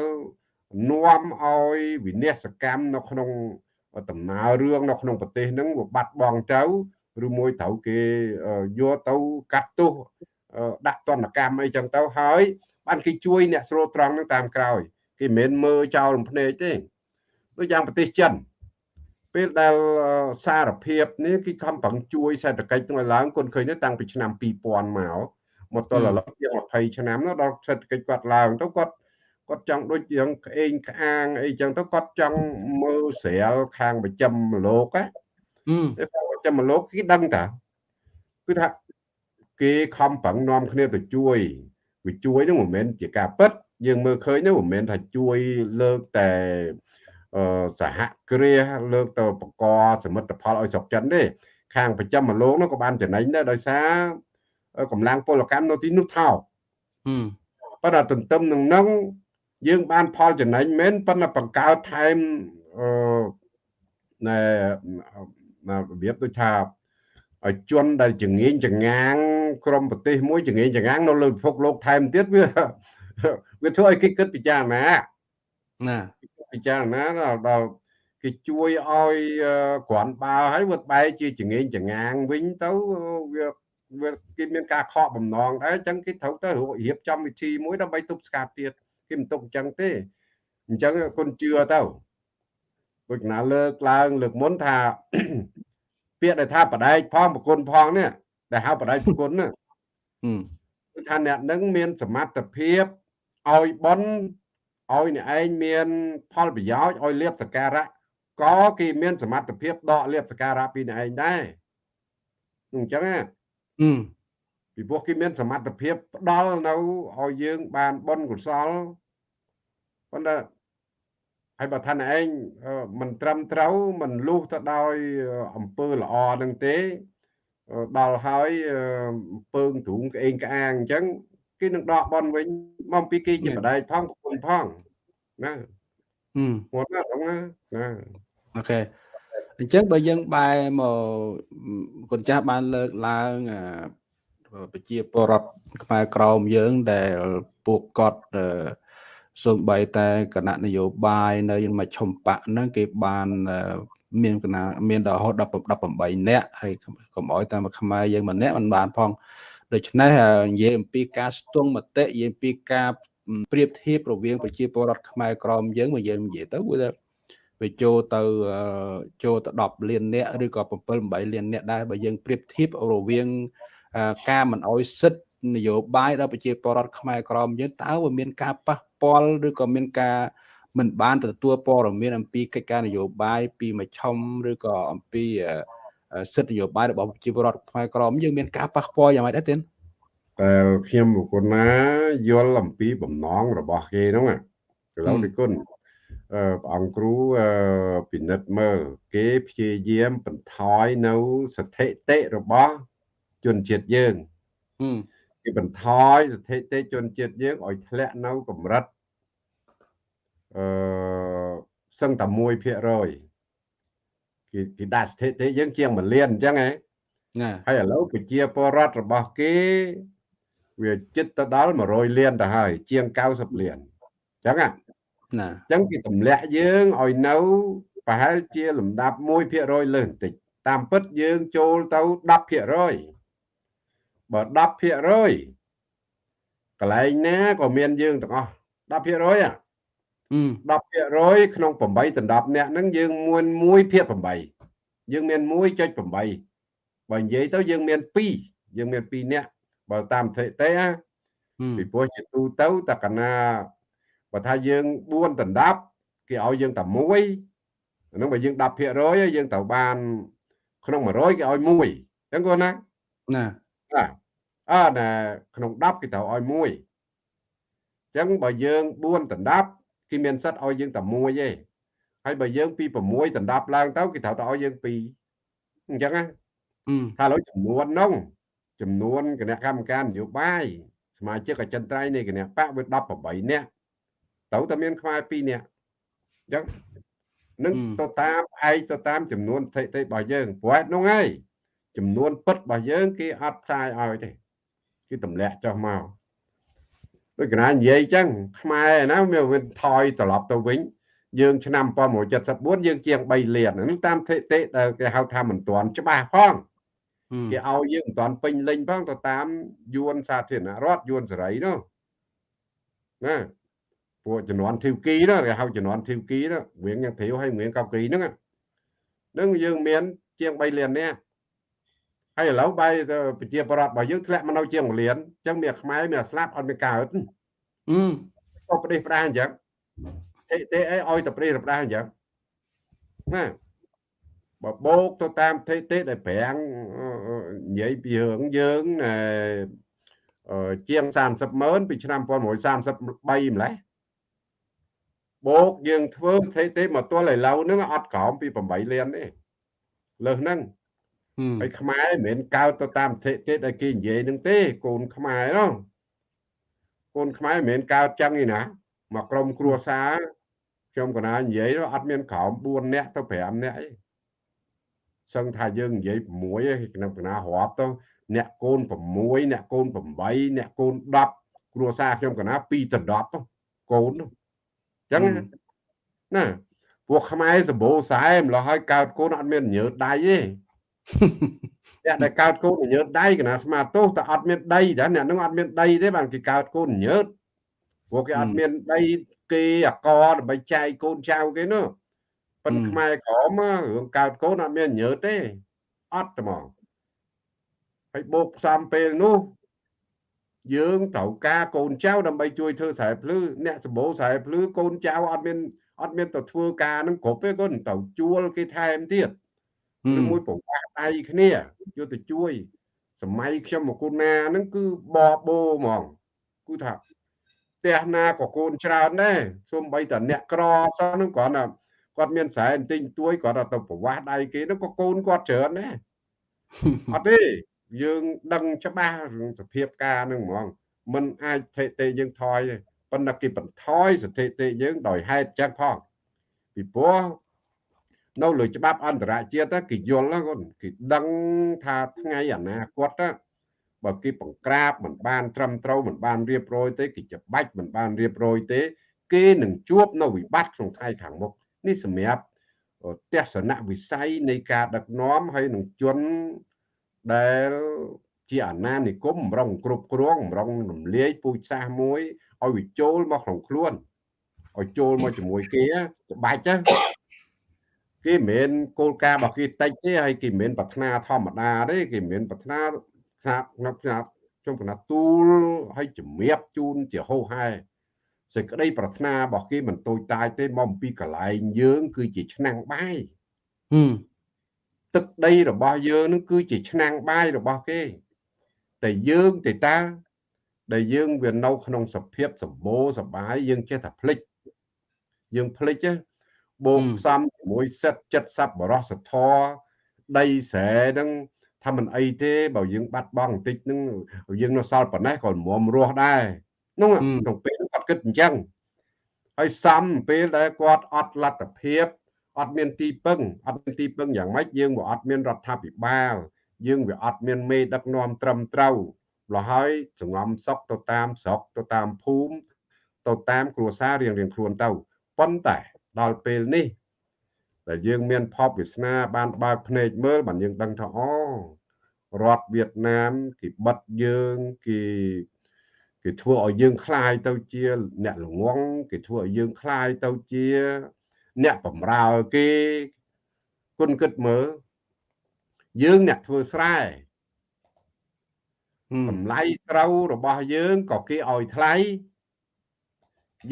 B: នាំឲ្យវិនិស្សកម្មនៅក្នុងដំណើររឿងនៅក្នុងប្រទេសហ្នឹងវាបាត់បង់ទៅឬមួយត្រូវគេយកទៅកាត់ទោសដាក់ទណ្ឌកម្មអីចឹងទៅហើយបានគេជួយអ្នកស្រួលត្រង់ហ្នឹងតាមក្រោយ គេមិនមែនមើលចោលរំភ្នែកទេដូចយ៉ាងប្រទេសចិនពេលដែលសារភាពនេះគេខំប្រឹងជួយសេដ្ឋកិច្ចទាំងឡើងគុនឃើញតាំងពីឆ្នាំ2000មកមកទល់ឥឡូវជាង20ឆ្នាំនោះដល់សេដ្ឋកិច្ចគាត់ឡើងទៅគាត់គាត់ចង់ដូចយ៉ាងក្អេងក្អាងអីចឹងទៅគាត់ចង់មើលស្រាលខាងប្រចាំលោកណាតែប្រចាំលោកគេដឹងតាគឺថាគេខំប្រឹងនាំគ្នាទៅជួយវាជួយនោះមិនមែនជាការពិត យើងមើលឃើញនោះមិនមែនថាជួយលើកតែសហគ្រាសលើកទៅបកសមិទ្ធផលឲ្យស្រុកចិនទេខាងប្រចាំមលោកនោះក៏បានចំណេញដែរដោយសារកម្លាំងពលកម្មនៅទីនោះថោកប៉ុន្តែទន្ទឹមនឹងនោះយើងបានផលចំណេញមែនប៉ុន្តែបង្កើតថែមអឺណែរបៀបដូចថាឲ្យជន់ដែលចងៀងចងាងក្រមប្រទេសមួយចងៀងចងាងនៅលើពិភពលោកថែមទៀតវា វាធ្វើឲ្យគេគិតពិចារណា
A: ណា
B: ពិចារណាដល់គេជួយឲ្យក្រាន់បើហើយវាបែរជាចងៀងចងាងវិញទៅវាវាគេមានការខកបំណងដែរអញ្ចឹងគេត្រូវទៅរៀបចំវិធីមួយដើម្បីទប់ស្កាត់ទៀតគេមិនទុកអញ្ចឹងទេអញ្ចឹងគុណជឿទៅដូចណាលើកឡើងលើកមុនថាពាក្យដែលថាបដែកផងប្រគុណផងនេះដែលហៅបដែកប្រគុណណាគឺថាអ្នកនឹងមានសមត្ថភាព ឲ្យបនឲ្យអ្នកឯងមាន ផលប្រយោជន៍ឲ្យលៀបសការៈក៏គេមានសមត្ថភាពដកលៀបសការៈពីអ្នកឯងដែរអញ្ចឹងណាពីព្រោះគេមានសមត្ថភាពផ្ដល់នៅឲ្យយើងបានបនកុសលប៉ុន្តែហើយបើថាឯងមិនត្រឹមត្រូវមិនលុះទៅដោយអំពើល្អនឹងទេដល់ហើយពើងទ្រូងក្អេងក្អាងអញ្ចឹង គេនឹងដកបនវិញមកពីគេជាបដែកផងប្រគុណផងណា
A: ហឹម
B: គាត់ណាហ្នឹងណាណា
A: អូខេអញ្ចឹងបើយើងបែរមកកូនចាស់បានលើកឡើងប្រជាពលរដ្ឋខ្មែរក្រមយើងដែលពួកគាត់សូម្បីតែគណៈនយោបាយនៅមជ្ឈមបកហ្នឹងគេបានមានកណាមានរហូតដល់18នាក់ហើយកុំអោយតែមកខ្មែរយើងម្នាក់មិនបានផង ដូច្នេះនិយាយអំពីការស្ទង់មតិនិយាយអំពីការប្រៀបធៀបរវាងប្រជាពលរដ្ឋខ្មែរក្រមយើងមកយើងនិយាយទៅវាវាចូលទៅចូលទៅ10លាននាក់ឬក៏7 8លាននាក់ដែរបើយើងប្រៀបធៀបរវាងការមិនអោយសិទ្ធនយោបាយដល់ប្រជាពលរដ្ឋខ្មែរក្រមយើងតើវាមានការប៉ះពាល់ឬក៏មានការមិនបានទទួលព័ត៌មានអំពីកិច្ចការនយោបាយពីមជ្ឈមឬក៏អំពី សិទ្ធិនយោបាយរបស់ប្រជាពលរដ្ឋខ្មែរក្រមយើងមានការប៉ះពាល់យ៉ាងម៉េចដែរទេ
B: តែខ្ញុំបុគ្គលណាយល់អំពីបំណងរបស់គេហ្នឹងកន្លងពីគុណព្រះអង្គគ្រូពិនិត្យមើលគេព្យាយាមបន្ថយនៅស្ថិតិរបស់ជនជាតិយើងគេបន្ថយស្ថិតិជនជាតិយើងឲ្យធ្លាក់នៅកម្រិតអឺសឹងតែ1% គេគេដាក់ស្ថិតិយើងជាង1លានអញ្ចឹងហ៎ណាហើយឥឡូវប្រជាពលរដ្ឋរបស់គេ វាចិត្តទៅដល់100លានទៅហើយជាង90លានអញ្ចឹងណាណាអញ្ចឹងគេទម្លាក់យើងឲ្យនៅប្រហែលជាលំដាប់1%លើសបន្តិចតាមពិតយើងចូលទៅ10%បើ10%កន្លែងណាក៏មានយើងទាំងអស់10%អា 10%ក្នុង8ដណ្ដប់អ្នកហ្នឹងយើងមួយ1ភាគ8យើងមាន1.8បើនិយាយទៅយើងមាន2យើងមាន2អ្នកបើតាមស្ថិតិណាពីព្រោះជាទូទៅតកណាបើថាយើង4ដណ្ដប់គេឲ្យយើងតែ1ហ្នឹងបើយើង10%យើងត្រូវបាន ក្នុង100គេឲ្យ1អញ្ចឹងគាត់ណាណាបាទអើណាក្នុង10គេត្រូវឲ្យ1អញ្ចឹងបើយើង4ដណ្ដប់ គេមានសិទ្ធឲ្យយើងតែ1ទេហើយបើយើងពី6ដណ្ដប់ឡើងទៅគេត្រូវតែឲ្យយើង2អញ្ចឹងណាថាឥឡូវចំនួននោះចំនួនគណៈកម្មការនយោបាយសមាជិកអចិន្ត្រៃយ៍នៃគណៈបកវា18នាក់ត្រូវតែមានខ្មែរ2នាក់អញ្ចឹងនឹងទៅតាមឯកទៅតាមចំនួនស្ថិតិរបស់យើងព្រោះនោះហើយចំនួនពិតរបស់យើងគេអត់ផ្សាយឲ្យទេគេទម្លាក់ចុះមក ដូចកណានិយាយអញ្ចឹងខ្មែរណាវាវិញថយត្រឡប់ទៅវិញយើងឆ្នាំ1974យើងជាង3លានហ្នឹងតាមស្ថិតិដែលគេហៅថាមិនទាន់ច្បាស់ផងគេឲ្យយើងមិនទាន់ពេញលេញផងទៅតាមយួនសាធារណរដ្ឋយួនសេរីនោះណាពួកជំនាន់ធីវគីនោះគេហៅជំនាន់ធីវគីនោះរៀងយ៉ាងធៀវហើយរៀងកៅគីហ្នឹងហ្នឹងយើងមានជាង3លាននាក់ ហើយឥឡូវបែរប្រជាប្រដ្ឋរបស់យើងធ្លាក់មកនៅជាង1លានអញ្ចឹងមានខ្មែរមានស្លាប់អត់មានកើតអឺក៏ប្រទេសផ្ដាស់អញ្ចឹងទេទេអីឲ្យតែប្រទេសផ្ដាស់អញ្ចឹងណាបើបោកទៅតាមទេទេដែលប្រាំងនិយាយពីរឿងយើងជាង30ម៉ឺនពីឆ្នាំ1933ម្លេះបោកយើងធ្វើទេទេមកទល់ឥឡូវហ្នឹងអត់ក្រោមពី8លានទេលើសហ្នឹង ហើយខ្មែរមិនមែនកើតទៅតាមអធិទេដែលគេនិយាយនឹងទេកូនខ្មែរនោះកូនខ្មែរមិនមែនកើតចឹងទេណាមកក្រុមគ្រួសារខ្ញុំកណានិយាយអត់មានក្រោម4នាក់ទៅ5នាក់ទេសឹងថាយើងនិយាយ6ឯងក្នុងកណារាប់ទៅអ្នកកូន6អ្នកកូន8អ្នកកូន10គ្រួសារខ្ញុំកណា2ទៅ10កូនអញ្ចឹងណាពួកខ្មែរសម្បូរខ្សែម្ល៉េះហើយកើតកូនអត់មានញើតដៃទេ អ្នកដែលកើតកូនញើតដៃកណាស្មាទោសតែអត់មានដីតែអ្នកនឹងអត់មានដីទេបានគេកើតកូនញើតព្រោះគេអត់មានដីគេអកដើម្បីចែកកូនចៅគេនោះប៉ុន្តែខ្មែរក្រមរឿងកើតកូនអត់មានញើតទេអត់ហ្មងហើយបូកផ្សំពេលនោះយើងត្រូវការកូនចៅដើម្បីជួយធ្វើស្រែភ្លឺអ្នកសម្បូរស្រែភ្លឺកូនចៅអត់មានអត់មានទៅធ្វើការនឹងគ្រប់ទេគាត់ទៅជួលគេថែមទៀត ឬមួយប្រវាស់ដៃគ្នាយកទៅជួយ សម័យខ្ញុំមកគុណាហ្នឹងគឺបបោហ្មងគឺថាផ្ទះណាក៏កូនច្រើនដែរសូម្បីតែអ្នកក្រសោះហ្នឹងគ្រាន់តែគាត់មានស្រែបន្ទិញទួយគាត់ទៅប្រវាស់ដៃគេហ្នឹងក៏កូនគាត់ច្រើនដែរអត់ទេយើងដឹងច្បាស់រឿងសភាពការហ្នឹងហ្មងมันអាចស្ថិតិយើងថយទេប៉ុន្តែគេបន្ថយស្ថិតិយើងដោយហេតុចឹងផងពីព្រោះ នៅលើច្បាប់អន្តរជាតិគេយល់គាត់គេដឹងថាថ្ងៃអនាគតបើគេបង្ក្រាបមិនបានត្រឹមត្រូវមិនបានរៀបរយទេគេច្បាច់មិនបានរៀបរយទេ គេនឹងជួបនៅវិបត្តិក្នុងថ្ងៃខាងមុខនេះសម្រាប់ទស្សនវិស័យនៃការដឹកនាំហើយនឹងជនដែលជាអាណានិគមម្រងគ្រប់គ្រងម្រងរំលាយពូជសាសន៍មួយឲ្យវាចូលមកក្នុងខ្លួនឲ្យចូលមកជាមួយគេច្បាច់ គេមិនមែនគោលការណ៍របស់គេតិចទេហើយគេមិនមែនប្រាថ្នាធម្មតាទេគេមិនមែនប្រាថ្នាស្នាប់ស្នាប់ស្នាប់ជុំកណាទូលឲ្យជំរាបជូនជាហោហែសេចក្តីប្រាថ្នារបស់គេមិនតូចតាចទេមកអំពីកន្លែងយើង គឺជាឆ្នាំងបាយទឹកដីរបស់យើងនឹងគឺជាឆ្នាំងបាយរបស់គេ តែយើងទេតា ដែលយើងវានៅក្នុងសភាពសម្បូរសបាយយើងចេះតែភ្លេចយើងភ្លេច បូកផ្សំជាមួយសិតចិត្តសប្បរសធរដីស្រែហ្នឹងថាមិនអីទេបើយើងបាត់បង់បន្តិចហ្នឹងយើងនៅសល់ប៉ុណ្ណេះក៏មុំរស់ដែរនោះក្នុងពេលគាត់គិតអញ្ចឹងហើយសំពេលដែលគាត់អត់លទ្ធភាពអត់មានទីពឹងអត់មានទីពឹងយ៉ាងម៉េចយើងវាអត់មានរដ្ឋាភិបាលយើងវាអត់មានមេដឹកនាំត្រឹមត្រូវលហើយសងំសុកទៅតាមស្រុកទៅតាមភូមិទៅតាមគ្រួសាររៀងរៀងខ្លួនទៅប៉ុន្តែ ដល់ពេលនេះដែលយើងមានភពវាសនាបានបើកភ្នែកមើលបានយើងដឹងថាអូរដ្ឋវៀតណាមគេបិទយើងគេគេធ្វើឲ្យយើងคลายទៅជាអ្នកល្ងងគេធ្វើឲ្យយើងคลายទៅជាអ្នកបំរើគេគុណគិតមើលយើងអ្នកធ្វើស្រែតម្លៃស្រូវរបស់យើងក៏គេឲ្យថ្លៃ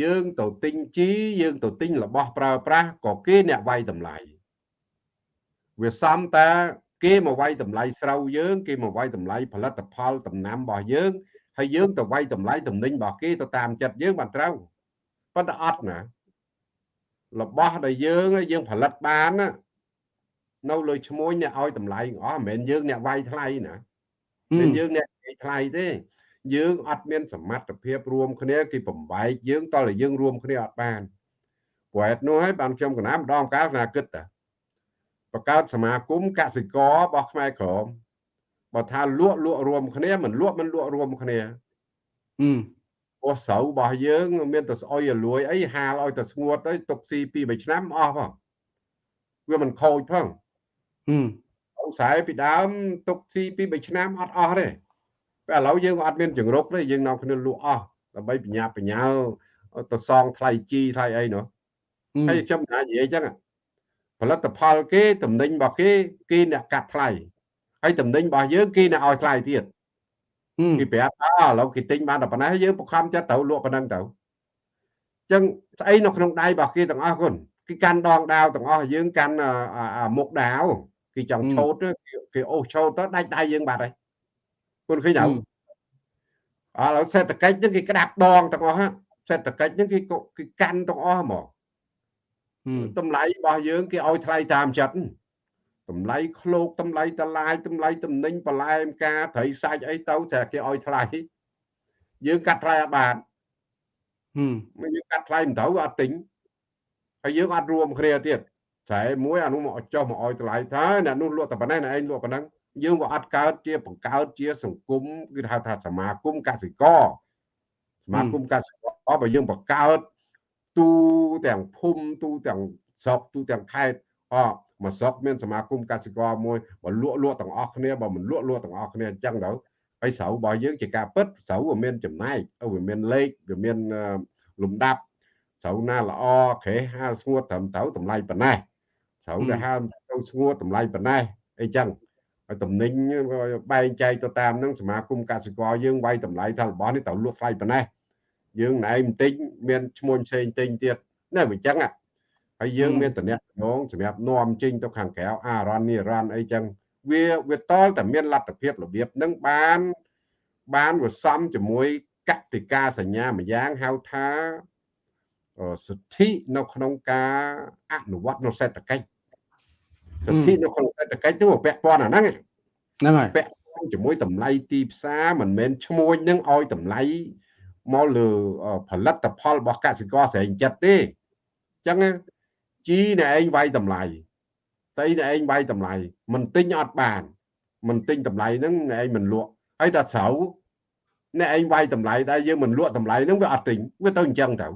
B: យើងទៅទិញជីយើងទៅទិញរបស់ប្រើប្រាស់ក៏គេអ្នកវាយតម្លៃវាសំតាគេមកវាយតម្លៃស្រូវយើង គេមកវាយតម្លៃផលិតផលដំណាំរបស់យើងហើយយើងទៅវាយតម្លៃតំណែងរបស់គេទៅតាមចិត្តយើងបានត្រូវប៉ុន្តែអត់ណារបស់ដែលយើងយើងផលិតបានណានៅលើឈ្មោះអ្នកឲ្យតម្លៃអស់មិនមែនយើងអ្នកវាយថ្លៃណាមិនយើងអ្នកវាយថ្លៃទេ យើងអត់មានសមត្ថភាពរួមគ្នាគេបំបែកយើងតើយើងរួមគ្នាអត់បានព្រោះហេតុនោះហើយបានខ្ញុំកណាម្ដងកាលណាគិតតាបង្កើតសមាគមកសិកររបស់ខ្មែរក្រមបើថាលក់លក់រួមគ្នាមិនលក់មិនលក់រួមគ្នា
A: អឺ
B: ពោះស្រូវរបស់យើង មានតែស្អុយឲ្យលួយអីហាលឲ្យតែស្ងួតទៅទុកស៊ី2 3ឆ្នាំអស់ផងវាមិនខូចផង
A: ហឹម
B: ខ្សែពីដើមទុកស៊ី2 3ឆ្នាំអត់អស់ទេ ពេលឥឡូវយើងអត់មានចង្រុកទេយើងនាំគ្នាលក់អស់ដើម្បីបញ្ញាបញ្ញាទៅសងថ្លៃជីថ្លៃអីនោះហើយខ្ញុំនិយាយអញ្ចឹងផលិតផលគេតំណែងរបស់គេគេអ្នកកាត់ថ្លៃហើយតំណែងរបស់យើងគេអ្នកឲ្យថ្លៃទៀតគេប្រាប់អើឥឡូវគេទិញបានតែប៉ុណ្ណេះយើងបង្ខំចិត្តទៅលក់ប៉ុណ្ណឹងទៅអញ្ចឹងស្អីនៅក្នុងដៃរបស់គេទាំងអស់គុណគេកាន់ដងដាវទាំងអស់យើងកាន់មុខដាវគេចង់ឆោតគេអូសឆោតទៅដាច់ដៃយើងបាត់ហើយ គុណឃើញអត់ឥឡូវសេដ្ឋកិច្ចហ្នឹងគេក្តាប់ដងទាំងអស់សេដ្ឋកិច្ចហ្នឹងគេគេកាន់ទាំងអស់ហ្មងតម្លៃរបស់យើងគេឲ្យថ្លៃតាមចិត្តតម្លៃឃ្លោកតម្លៃតឡាយតម្លៃតំណែងបន្លែមការត្រីសាច់អីទៅតែគេឲ្យថ្លៃយើងកាត់ថ្លៃអត់បាន
A: ហឹម
B: យើងកាត់ថ្លៃមិនត្រូវអត់ទិញហើយយើងអត់រួមគ្នាទៀតស្រែមួយអានោះមកចុះមកឲ្យថ្លៃថាអ្នកនោះលក់តែប៉ុណ្ណេះអ្នកឯងលក់ប៉ុណ្ណឹង យើងក៏អត់កើតជាបង្កើតជាសង្គមគឺហៅថាសមាគមកសិករសមាគមកសិករបើយើងបង្កើតទូទាំងភូមិទូទាំងស្រុកទូទាំងខេត្តអមកស្រុកមានសមាគមកសិករមួយបើលក់លក់ទាំងអស់គ្នាបើមិនលក់លក់ទាំងអស់គ្នាអញ្ចឹងទៅហើយស្រូវរបស់យើងជាការពិតស្រូវវាមានចំណែកវាមានលេខវាមានលំដាប់ស្រូវណាល្អក្រេះហាលស្ងួតត្រឹមត្រូវតម្លៃប៉ុណ្ណេះស្រូវដែលហាលទៅស្ងួតតម្លៃប៉ុណ្ណេះអីចឹងហើយ តំណែងបែងចែកទៅតាមនឹងសមាគមកសិករយើងវាយតម្លៃថារបស់នេះត្រូវលក់ថ្លៃប៉ុណ្ណេះយើងណែបន្តិចមានឈ្មោះផ្សេងផ្សេងទៀតណែវាចឹងហើយយើងមានតំណែងសម្រាប់នាំចេញទៅខាងក្រៅអារ៉ាន់នេះរ៉ាន់អីចឹងវាវាតលតែមានលទ្ធភាពរបៀបនឹងបានបានវាសំជាមួយកតិកាសញ្ញាម្យ៉ាងហៅថាសិទ្ធិនៅក្នុងការអនុវត្តនៅសេដ្ឋកិច្ច សិទ្ធិនៅក្នុងសេដ្ឋកិច្ចនោះពាក់ព័ន្ធអាហ្នឹង
A: ហ្នឹងហើយ
B: ពាក់ព័ន្ធជាមួយតម្លៃទីផ្សារមិនមែនឈ្មួញនឹងឲ្យតម្លៃមកលើផលិតផលរបស់កសិករស្រែងចិត្តទេអញ្ចឹងជីអ្នកឯងវាយតម្លៃស្អីដែលឯងវាយតម្លៃមិនទិញអត់បានមិនទិញតម្លៃហ្នឹងឯងមិនលក់ហើយដល់ស្រូវអ្នកឯងវាយតម្លៃដែរយើងមិនលក់តម្លៃហ្នឹងវាអត់ទិញវាទៅអញ្ចឹងទៅ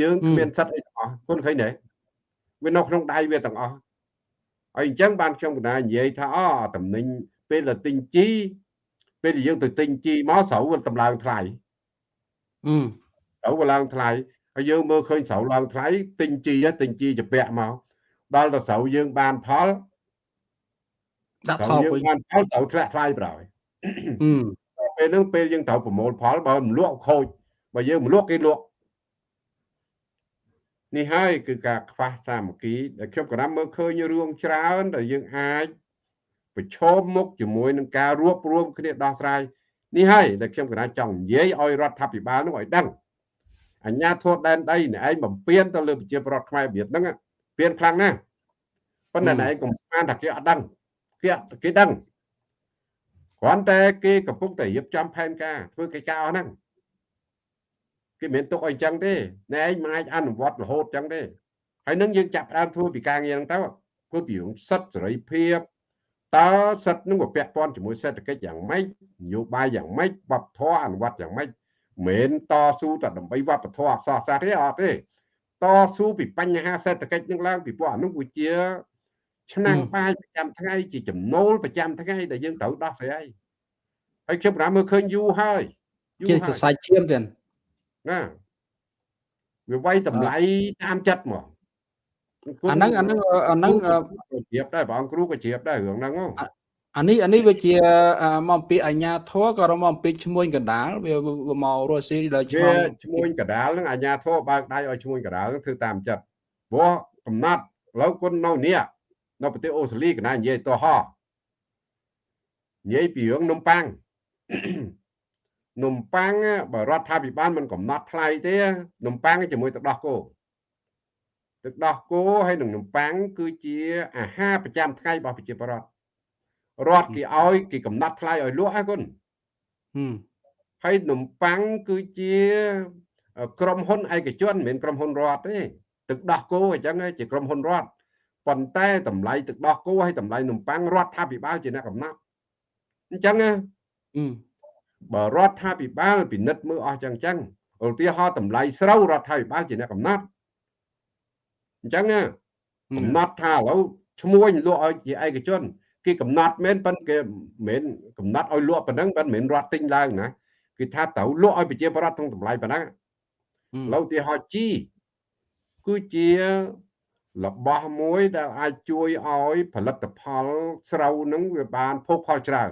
B: យើងគ្មានសិទ្ធអីទាំងអស់គុណឃើញទេវានៅក្នុងដៃវាទាំងអស់ ហើយអញ្ចឹងបានខ្ញុំកណានិយាយថាអូតំណែងពេលដែលទិញជីពេលដែលយើងទៅទិញជីមកស្រូវវាតម្លើងថ្លៃ
A: អឺ
B: ស្រូវវាឡើងថ្លៃហើយយើងមើលឃើញស្រូវឡើងថ្លៃទិញជីទិញជីជាពាក់មកដល់ទៅស្រូវយើងបានផល
A: ដាក់ថោក
B: វិញបានផលស្រូវធ្លាក់ថ្លៃប្រហើយ
A: អឺ
B: ពេលហ្នឹងពេលយើងត្រូវប្រមូលផលបើមិនលក់ខូចបើយើងមិនលក់គេលក់ នេះហើយគឺការខ្វះសាមគ្គីដែលខ្ញុំក៏ណាំមើលឃើញរឿងច្រើនដែលយើងអាចប្រឈមមុខជាមួយនឹងការរួបរวมគ្នាដោះស្រាយនេះហើយដែលខ្ញុំក៏ណាចង់និយាយឲ្យរដ្ឋាភិបាលនោះឲ្យដឹងអញ្ញាធម៌ដែនដីនេះឯងបំពេញទៅលើប្រជាពលរដ្ឋខ្មែរ việt ហ្នឹងពៀនខ្លាំងណាស់ប៉ុន្តែឯងកុំស្មានថាគេអត់ដឹងគេគេដឹងគ្រាន់តែគេកំពុងតែរៀបចំផែនការធ្វើកិច្ចការអស់ហ្នឹង គេមិនទុកឲ្យអញ្ចឹងទេណែឯងមិនអាចអនុវត្តរហូតអញ្ចឹងទេហើយនឹងយើងចាប់ដើមធ្វើពីការងារហ្នឹងទៅធ្វើពីរឿងសិទ្ធិសេរីភាពតើសិទ្ធិនឹងពាក់ព័ន្ធជាមួយសេដ្ឋកិច្ចយ៉ាងម៉េចនយោបាយយ៉ាងម៉េចវប្បធម៌អនុវត្តយ៉ាងម៉េចមិនតស៊ូតែដើម្បីវប្បធម៌អក្សរសាស្ត្រទេអត់ទេតស៊ូពីបញ្ហាសេដ្ឋកិច្ចនឹងឡើងពីព្រោះអានោះវាជាឆ្នាំងបាយប្រចាំថ្ងៃជាចំណូលប្រចាំថ្ងៃដែលយើងត្រូវដោះស្រាយហើយខ្ញុំប្រាំមើលឃើញយូរហើយ
A: ជាសរសៃឈាមទៀត
B: ណាវាវាយតម្លៃតាមចិត្តមក
A: អាហ្នឹងអាហ្នឹងអាហ្នឹង
B: ជ្រាបដែរបងគ្រូក៏ជ្រាបដែររឿងហ្នឹង
A: អានេះអានេះវាជាមកពីអញ្ញាធរក៏មកពីឈ្មួញកណ្ដាលវាមករស់ស៊ីដល់
B: ឆ្លងឈ្មួញកណ្ដាលហ្នឹងអញ្ញាធរបើកដៃឲ្យឈ្មួញកណ្ដាលហ្នឹងធ្វើតាមចិត្តព្រោះកំណត់ឥឡូវគុណនៅនេះនៅប្រទេសអូស្ត្រាលីកណានិយាយតោះនិយាយពីរឿងនំប៉័ង នំប៉័ងបើរដ្ឋាភិបាលមិនកំណត់ថ្លៃទេនំប៉័ងជាមួយទឹកដោះគោទឹកដោះគោហើយនឹងនំប៉័ងគឺជាអាហារប្រចាំថ្ងៃរបស់ប្រជាពលរដ្ឋរដ្ឋគេឲ្យគេកំណត់ថ្លៃឲ្យលក់ហ្នឹងគុណហើយនំប៉័ងគឺជាក្រុមហ៊ុនឯកជនមិនមែនក្រុមហ៊ុនរដ្ឋទេទឹកដោះគោអញ្ចឹងជាក្រុមហ៊ុនរដ្ឋប៉ុន្តែតម្លៃទឹកដោះគោហើយតម្លៃនំប៉័ងរដ្ឋាភិបាលជាអ្នកកំណត់អញ្ចឹង បើរដ្ឋាភិបាលពិនិត្យមើលអស់ចឹងចឹងឧទាហរណ៍តម្លៃស្រូវរដ្ឋាភិបាលជាអ្នកកំណត់អញ្ចឹងកំណត់ថាឥឡូវឈ្មោះលក់ឲ្យជាឯកជនគេកំណត់មែនប៉ុន្តែគេមិនកំណត់ឲ្យលក់ប៉ុណ្ណឹងប៉ុន្តែមិនរត់ទិញឡើងណាគឺថាត្រូវលក់ឲ្យប្រជាពលរដ្ឋក្នុងតម្លៃប៉ុណ្ណាឥឡូវឧទាហរណ៍ជីគឺជារបស់មួយដែលអាចជួយឲ្យផលិតផលស្រូវនឹងវាបានភោគផលច្រើន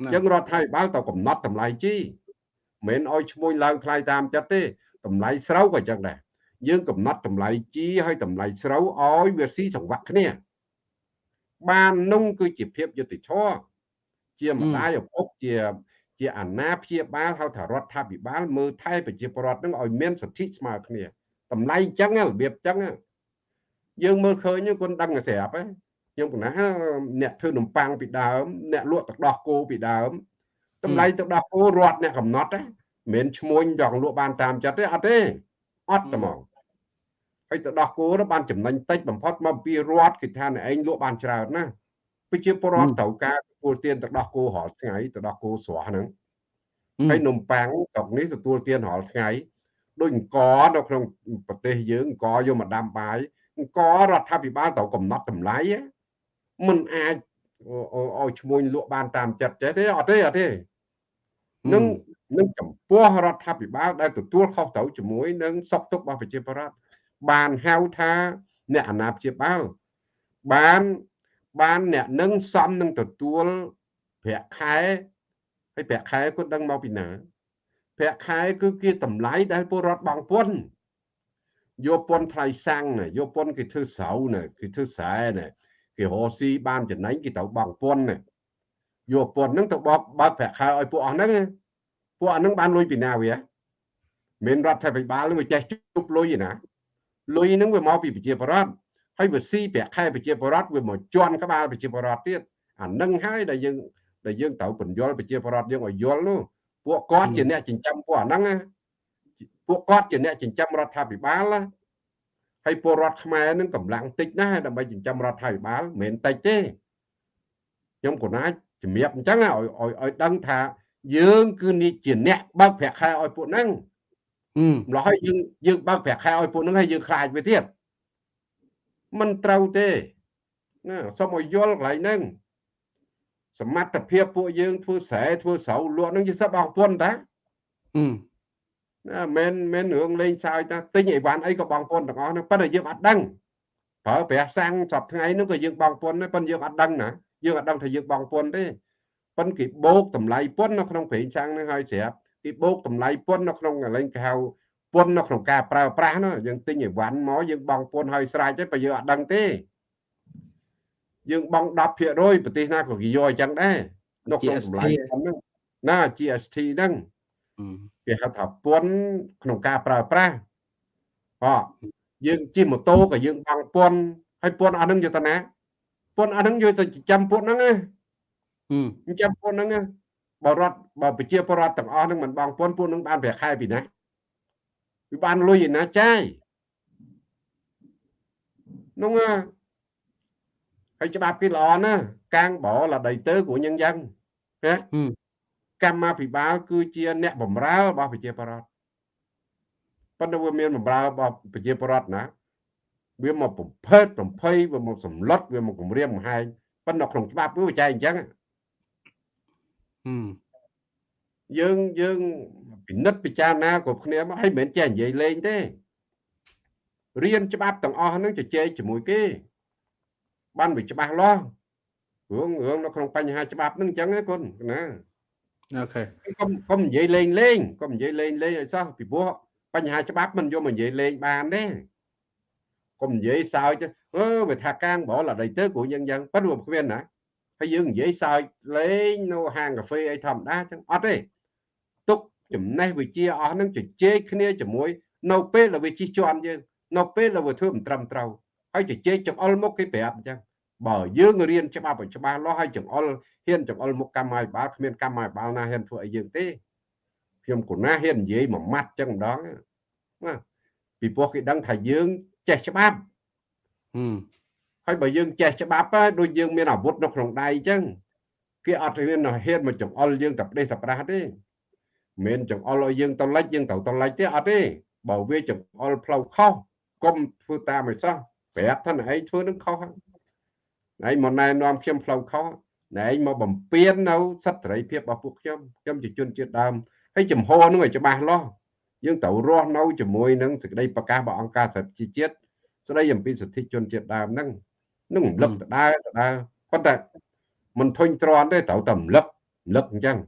B: អញ្ចឹងរដ្ឋាភិបាលទៅកំណត់តម្លៃជីមិនឲ្យឈ្មោះឡើងថ្លៃតាមចិត្តទេតម្លៃស្រូវក៏អញ្ចឹងដែរយើងកំណត់តម្លៃជីហើយតម្លៃស្រូវឲ្យវាស៊ីសង្វាក់គ្នា បាននោះគឺជាភាពយុត្តិធម៌ជាម្ដាយឪពុកជា ជាអាណាព្យាបាលហៅថារដ្ឋាភិបាលមើលថែប្រជាពលរដ្ឋនឹងឲ្យមានសិទ្ធិស្មើគ្នាតម្លៃអញ្ចឹងរបៀបអញ្ចឹងយើងមើលឃើញគាត់ដឹងស្រាប់ហ្នឹង ខ្ញុំកណាអ្នកធ្វើនំប៉័ងពីដើមអ្នកលក់ទឹកដោះគោពីដើមតម្លៃទឹកដោះគោរត់អ្នកកំណត់ណាមិនមែនឈ្មោះចង់លក់បានតាមចិត្តទេអត់ទេអត់ហ្មងហើយទឹកដោះគោទៅបានចំណេញតិចបំផុតមកពីរត់គេថាអ្នកឯងលក់បានច្រើនណាប្រជាពលរដ្ឋត្រូវការទទួលទានទឹកដោះគោរាល់ថ្ងៃទឹកដោះគោស្រស់ហ្នឹងហើយនំប៉័ងស្រុកនេះទទួលទានរាល់ថ្ងៃដូចអង្គនៅក្នុងប្រទេសយើងអង្គយកមកដាំបាយអង្គរដ្ឋាភិបាលត្រូវកំណត់តម្លៃ មិនអាចឲ្យឈ្មោះលក់បានតាមចិត្តចេះទេអត់ទេអត់ទេនឹងនឹងចំពោះរដ្ឋាភិបាលដែលទទួលខុសត្រូវជាមួយនឹងសុខទុក្ខរបស់ប្រជាពលរដ្ឋបានហៅថាអ្នកអាណាព្យាបាលបានបានអ្នកនឹងសំនឹងទទួលប្រាក់ខែហើយប្រាក់ខែគាត់ដឹងមកពីណាប្រាក់ខែគឺគេតម្លៃដែលពលរដ្ឋបងពន្ធយកពន្ធថ្លៃសាំងយកពន្ធគេធ្វើស្រូវណាគេធ្វើស្រែណា គេរកស៊ីបានចំណេញគេត្រូវបង់ពន្ធណាយកពន្ធហ្នឹងទៅបោកបើកប្រាក់ខែឲ្យពួកអស់ហ្នឹងពួកអស់ហ្នឹងបានលុយពីណាវាមិនរដ្ឋាភិបាលនឹងវាចេះជប់លុយណាលុយហ្នឹងវាមកពីប្រជាពលរដ្ឋហើយវាស៊ីប្រាក់ខែប្រជាពលរដ្ឋវាមកជន់ក្បាលប្រជាពលរដ្ឋទៀតអានឹងហើយដែលយើងដែលយើងត្រូវបញ្យល់ប្រជាពលរដ្ឋយើងឲ្យយល់នោះពួកគាត់ជាអ្នកចិញ្ចឹមពួកអាហ្នឹងពួកគាត់ជាអ្នកចិញ្ចឹមរដ្ឋាភិបាល ហើយពលរដ្ឋខ្មែរនឹងកម្លាំងតិចណាស់ដើម្បីចិញ្ចឹមរដ្ឋាភិបាលមិនមែនតិចទេខ្ញុំក៏ណាជំរាបអញ្ចឹងឲ្យឲ្យឲ្យដឹងថា យើងគឺនេះជាអ្នកបើកប្រាក់ខែឲ្យពួកហ្នឹងម្ល៉េះហើយយើងយើងបើកប្រាក់ខែឲ្យពួកហ្នឹងហើយយើងខ្លាចវាទៀតមិនត្រូវទេណាសូមឲ្យយល់កន្លែងហ្នឹងសមត្ថភាពពួកយើងធ្វើស្រែធ្វើស្រូវលក់ហ្នឹងជាសឹកបងពុនតាណា មិនមិនរឿងលេងសើចតាទិញអីវ៉ាន់អីក៏បងពុនទាំងអស់ហ្នឹងប៉ុន្តែយើងអត់ដឹងប្រើប្រាស់សាំងសពថ្ងៃហ្នឹងក៏យើងបងពុនដែរប៉ុន្តែយើងអត់ដឹងណាយើងអត់ដឹងថាយើងបងពុនទេប៉ុន្តែគេបូកតម្លៃពុននៅក្នុងប្រេងសាំងហ្នឹងហើយស្រាប់គេបូកតម្លៃពុននៅក្នុងកន្លែងគេហៅពុននៅក្នុងការប្រើប្រាស់ណាយើងទិញអីវ៉ាន់មកយើងបងពុនហើយស្រេចទេបើយើងអត់ដឹងទេយើងបង់10%ប្រទេសណាក៏គេយកអញ្ចឹងដែរនៅក្នុងតម្លៃហ្នឹងណា GST ហ្នឹង គេហៅថាពន្ធក្នុងការប្រើប្រាស់ហ៎យើងជិះម៉ូតូក៏យើងបង់ពន្ធហើយពន្ធអស់ហ្នឹងយកទៅណាពន្ធអស់ហ្នឹងយកទៅចិញ្ចឹមពួកហ្នឹងណាចិញ្ចឹមពួកហ្នឹងបើរដ្ឋបើប្រជាពលរដ្ឋទាំងអស់ហ្នឹងមិនបង់ពន្ធពួកហ្នឹងបានប្រាក់ខែពីណាវាបានលុយឯណាចាយនោះហើយច្បាប់គេល្អណាស់កាងបរលដីទៅគ្រូញឹងយ៉ាងណា កម្មាភិបាលគឺជាអ្នកបម្រើរបស់ប្រជាពលរដ្ឋប៉ុន្តែវាមានបម្រើរបស់ប្រជាពលរដ្ឋណាវាមកបំផិតបំភ័យវាមកសម្លុតវាមកគម្រាមកំហែងប៉ុន្តែក្នុងច្បាប់វាចែកអញ្ចឹងយើងយើងពិនិត្យពិចារណាគ្រប់គ្នាមកហើយមិនមែនចេះនិយាយលេងទេរៀនច្បាប់ទាំងអស់ហ្នឹងជជែកជាមួយគេ បានវាច្បាស់លាស់រឿងរឿងនៅក្នុងបញ្ហាច្បាប់ហ្នឹងអញ្ចឹងណាគុណណា
A: អូខេ
B: កុំកុំនិយាយលេងលេងកុំនិយាយលេងលេងឲ្យសោះពីព្រោះបញ្ហាច្បាប់មិនយកមកនិយាយលេងបានទេកុំនិយាយសើចអឺវាថាកាងបរឡដីទៅគ្រូយើងយ៉ាងប៉ិនវាគ្មានណាហើយយើងនិយាយសើចលេងនៅហាងកាហ្វេអីធម្មតាចឹងអត់ទេទុកចំណេះវិជ្ជាអស់ហ្នឹងជជែកគ្នាជាមួយ នៅពេលដែលវាជិះជាន់យើងនៅពេលដែលវាធ្វើមិនត្រឹមត្រូវហើយជជែកចង្អុលមុខគេប្រាប់អញ្ចឹង បើយើងរៀនច្បាប់ឲ្យច្បាស់លាស់ហើយចង្អុលហ៊ានចង្អុលមុខកម្មាភិបាលគ្មានកម្មាភិបាលណាហ៊ានធ្វើឲ្យយើងទេខ្ញុំគណាហ៊ាននិយាយមួយម៉ាត់ចឹងម្ដងណាពីព្រោះគេដឹងថាយើងចេះច្បាប់ហើយបើយើងចេះច្បាប់ដូចយើងមានអាវុធនៅក្នុងដៃចឹងគេអត់ហ៊ានហ៊ានមកចង្អុលយើងតែប្រទេសតែប្រាស់ទេមិនចង្អុលឲ្យយើងទៅលិចយើងទៅទៅលិចទេអត់ទេបើវាចង្អុលផ្លូវខុសកុំធ្វើតាមឲ្យសោះប្រាប់ថាឯងធ្វើនឹងខុសហើ យមកណែនាំខ្ញុំផ្លូវខុសណែឯងមកបំពេញនៅសិទ្ធិសេរីភាពរបស់ពួកខ្ញុំខ្ញុំជាជនជាតិដើមហើយចំហនោះឲ្យច្បាស់លាស់យើងត្រូវរស់នៅជាមួយនឹងសេចក្តីប្រកាសរបស់អង្គការសហជីវជាតិស្តីអំពីសិទ្ធិជនជាតិដើមហ្នឹងនឹងរំលឹកដដែលដដែលប៉ុន្តែមិនធុញទ្រាន់ទេត្រូវតែរំលឹករំលឹកអញ្ចឹង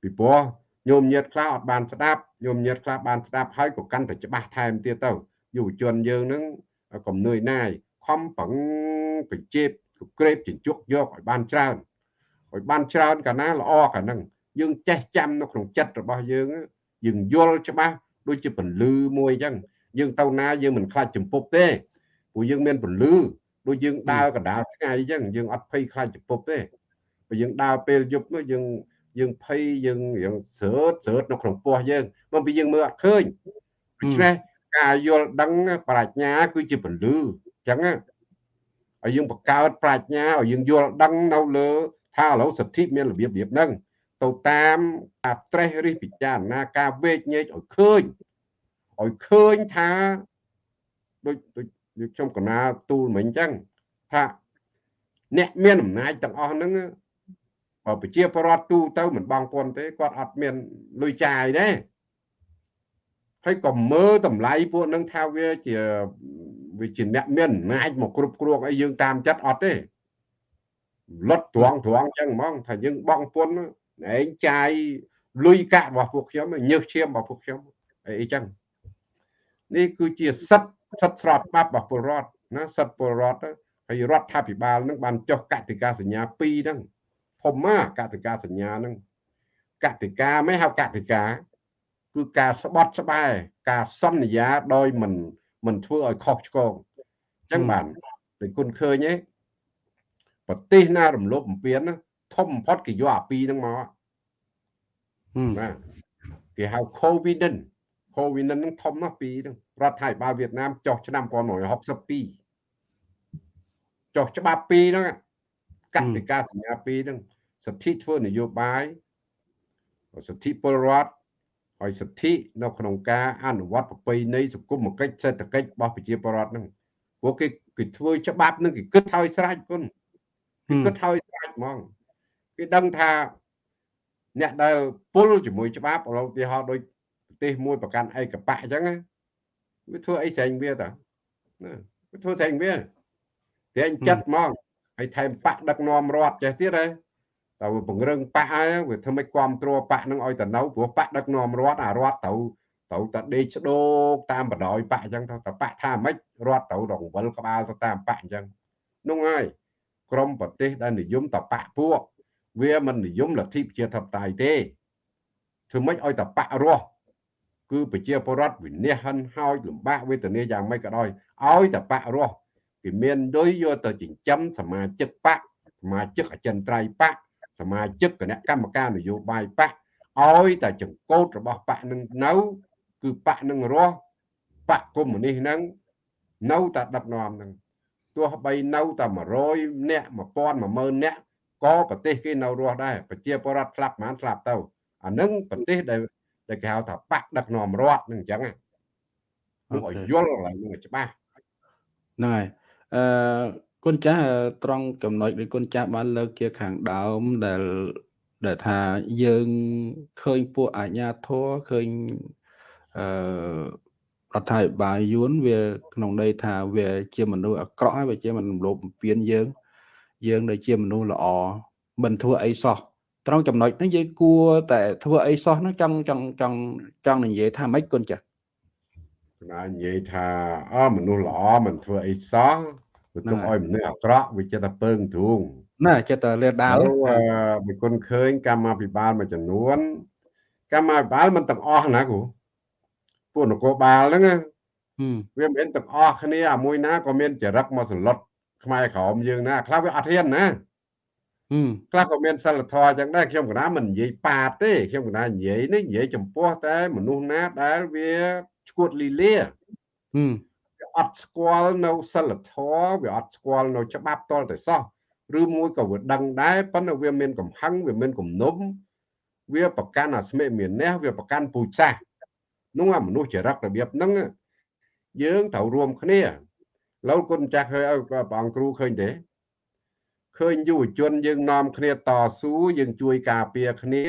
B: ពីព្រោះញោមញាតខ្លះអត់បានស្ដាប់ញោមញាតខ្លះបានស្ដាប់ហើយក៏កាន់តែច្បាស់ថែមទៀតទៅយុវជនយើងហ្នឹងកុំនឿយណាយ ខំប្រឹងបញ្ជាក្រេបជញ្ជក់យកឲ្យបានច្រើនឲ្យបានច្រើនកាលណាល្អកាលហ្នឹងយើងចេះចាំនៅក្នុងចិត្តរបស់យើងយើងយល់ច្បាស់ដូចជាពលឺមួយអញ្ចឹងយើងទៅណាយើងមិនខ្លាចចំពុបទេព្រោះយើងមានពលឺដូចយើងដើរកណ្ដាលថ្ងៃអញ្ចឹងយើងអត់ភ័យខ្លាចចំពុបទេបើយើងដើរពេលយប់នោះយើងយើងភ័យយើងយើងស្រើតស្រើតនៅក្នុងពោះយើងមកពីយើងមើលអត់ឃើញដូច្នេះការយល់ដឹងប្រាជ្ញាគឺជាពលឺអញ្ចឹងឲ្យយើងបង្កើតប្រាជ្ញាឲ្យយើងយល់ដឹងនៅលើ ថាឥឡូវសិទ្ធិមានរបៀបរបៀបហ្នឹងទៅតាមការត្រេះរិះពិចារណាការវេកញែកឲ្យឃើញឲ្យឃើញថាដូចដូចខ្ញុំកណាទូលមិញអញ្ចឹងថាអ្នកមានអំណាចទាំងអស់ហ្នឹងបើប្រជាពលរដ្ឋទូទៅមិនបងពន្ធទេគាត់អត់មានលុយចាយទេហើយក៏មើលតម្លៃពួកនឹងថាវាជា វាជាអ្នកមានអំណាចមកគ្រប់គ្រងអីយើងតាមចិត្តអត់ទេលុតត្រង់ត្រង់ចឹងហ្មងថាយើងបងពុនឯងចាយលុយកាក់របស់ពួកខ្ញុំញើសឈាមរបស់ពួកខ្ញុំអីចឹងនេះគឺជាសិទ្ធសិទ្ធស្របច្បាប់របស់ពលរដ្ឋណាសិទ្ធពលរដ្ឋហើយរដ្ឋាភិបាលនឹងបានចុះកតិកាសញ្ញា2ហ្នឹងធំណាកតិកាសញ្ញាហ្នឹងកតិកាមិនហៅកតិកាគឺការស្បត់ស្បែការសន្យាដោយមិន មិនធ្វើឲ្យខុសឆ្គងអញ្ចឹងបានតែគុណឃើញទេប្រទេសណារំលោភបំពានធំបំផុតគេយកអាពីរហ្នឹងមកបាទគេហៅ covid កូវីដនឹងធំណាស់ពីហ្នឹងរដ្ឋាភិបាលវៀតណាមចុះឆ្នាំ1962ចុះច្បាប់ពីរហ្នឹងកតិកាសញ្ញាពីរហ្នឹងសិទ្ធិធ្វើនយោបាយសិទ្ធិពលរដ្ឋ ហើយសិទ្ធិនៅក្នុងការអនុវត្តប្រពៃណីសង្គមគិច្ចសេដ្ឋកិច្ចរបស់ប្រជាពលរដ្ឋហ្នឹងព្រោះគេគេធ្វើច្បាប់ហ្នឹងគេគិតឲ្យស្រេចគុណគេគិតឲ្យស្រេចហ្មងគេដឹងថាអ្នកដែលពុលជាមួយច្បាប់ឧទាហរណ៍ដូចប្រទេសមួយប្រកាន់ឯកបៈអញ្ចឹងវាធ្វើអីស្រេចវាតាវាធ្វើស្រេចវាតែអញ្ចិត្តហ្មងហើយថែមបកដឹកនាំរដ្ឋចេះទៀតហ៎ តើវាពង្រឹងបកហើយវាធ្វើឲ្យគ្រប់គ្រងបកនឹងឲ្យទៅនៅព្រោះបកដឹកនាំរដ្ឋអារដ្ឋទៅទៅតែដេកស្ដោកតាមបដ ாய் បកអញ្ចឹងទៅតែបកថាម៉េចរដ្ឋទៅរង្វិលក្បាលទៅតាមបកអញ្ចឹងនោះហើយក្រមប្រទេសដែលនិយមតបកពួកវាមិននិយមលទ្ធិប្រជាធិបតេយ្យទេធ្វើម៉េចឲ្យតបករស់គឺប្រជាពលរដ្ឋវិនិច្ឆ័យហិនហោចលំបាកវេទនាយ៉ាងម៉េចក៏ដោយឲ្យតបករស់គេមានលុយយកទៅចិញ្ចឹមសមាជិកបកសមាជិកអចិន្ត្រៃយ៍បក សមាជិកគណៈកម្មការនយោបាយបកឲ្យតែចង្កូតរបស់បកនឹងនៅគឺបកនឹងរស់បកកុម្មុយនីសនឹងនៅតែដឹកនាំនឹងទោះបីនៅតែ100នាក់1000 10000នាក់ក៏ប្រទេសគេនៅរស់ដែរប្រជាពលរដ្ឋស្លាប់ប្រហែលស្លាប់ទៅអានឹងប្រទេសដែលដែលគេហៅថាបកដឹកនាំរដ្ឋនឹងអញ្ចឹងហ្នឹងឲ្យយល់កន្លែងហ្នឹងច្បាស់
A: ហ្នឹងហើយអឺ គុណចាស់ត្រង់ចំណុចដែលគុណចាស់បានលើកជាខាងដើមដែលដែលថាយើងឃើញពួកអាជ្ញាធរឃើញអឺរដ្ឋាភិបាលយួនវាក្នុងន័យថាវាជាមនុស្សអាក្រក់ហើយវាជាមនុស្សលោភបំពានយើង យើងដែលជាមនុស្សល្អមិនធ្វើអីសោះត្រង់ចំណុចហ្នឹងយើងគួរតែធ្វើអីសោះហ្នឹងចង់ចង់ចង់ចង់និយាយថាម៉េចគុណចាស់
B: ណានិយាយថាអមនុស្សល្អមិនធ្វើអីសោះ វាទុកឲ្យមនុស្សអាក្រក់វាចិត្តតែពើងទ្រូង
A: ណាចិត្តតែលាដាល
B: បើគុណឃើញកម្មាភិបាលមួយចំនួនកម្មាភិបាលមិនទាំងអស់ណាគ្រូពួកនគរបាលហ្នឹងវាមិនមែនទាំងអស់គ្នាអាមួយណាក៏មានចរិតមកសន្លត់ខ្មែរក្រមយើងណាខ្លះវាអត់ហ៊ានណាខ្លះក៏មានសិលធម៌អញ្ចឹងដែរខ្ញុំកណាមិននិយាយប៉ាតទេខ្ញុំកណានិយាយនេះនិយាយចំពោះតែមនុស្សណាដែលវាឈួតលីលាវា អត់ស្គាល់នៅសិលធម៌វាអត់ស្គាល់នៅច្បាប់តលតែសោះឬមួយក៏វាដឹងដែរប៉ុន្តែវាមានកំហឹងវាមានគំនុំវាប្រកាន់អាស្មិមានះវាប្រកាន់ពូជសាសនោះអាមនុស្សចរិតរបៀបហ្នឹងយើងត្រូវរួមគ្នាឡូវគុណចាស់ឃើញឲ្យព្រះអង្គគ្រូឃើញទេឃើញយុវជនយើងនាំគ្នាតស៊ូយើងជួយការពារគ្នា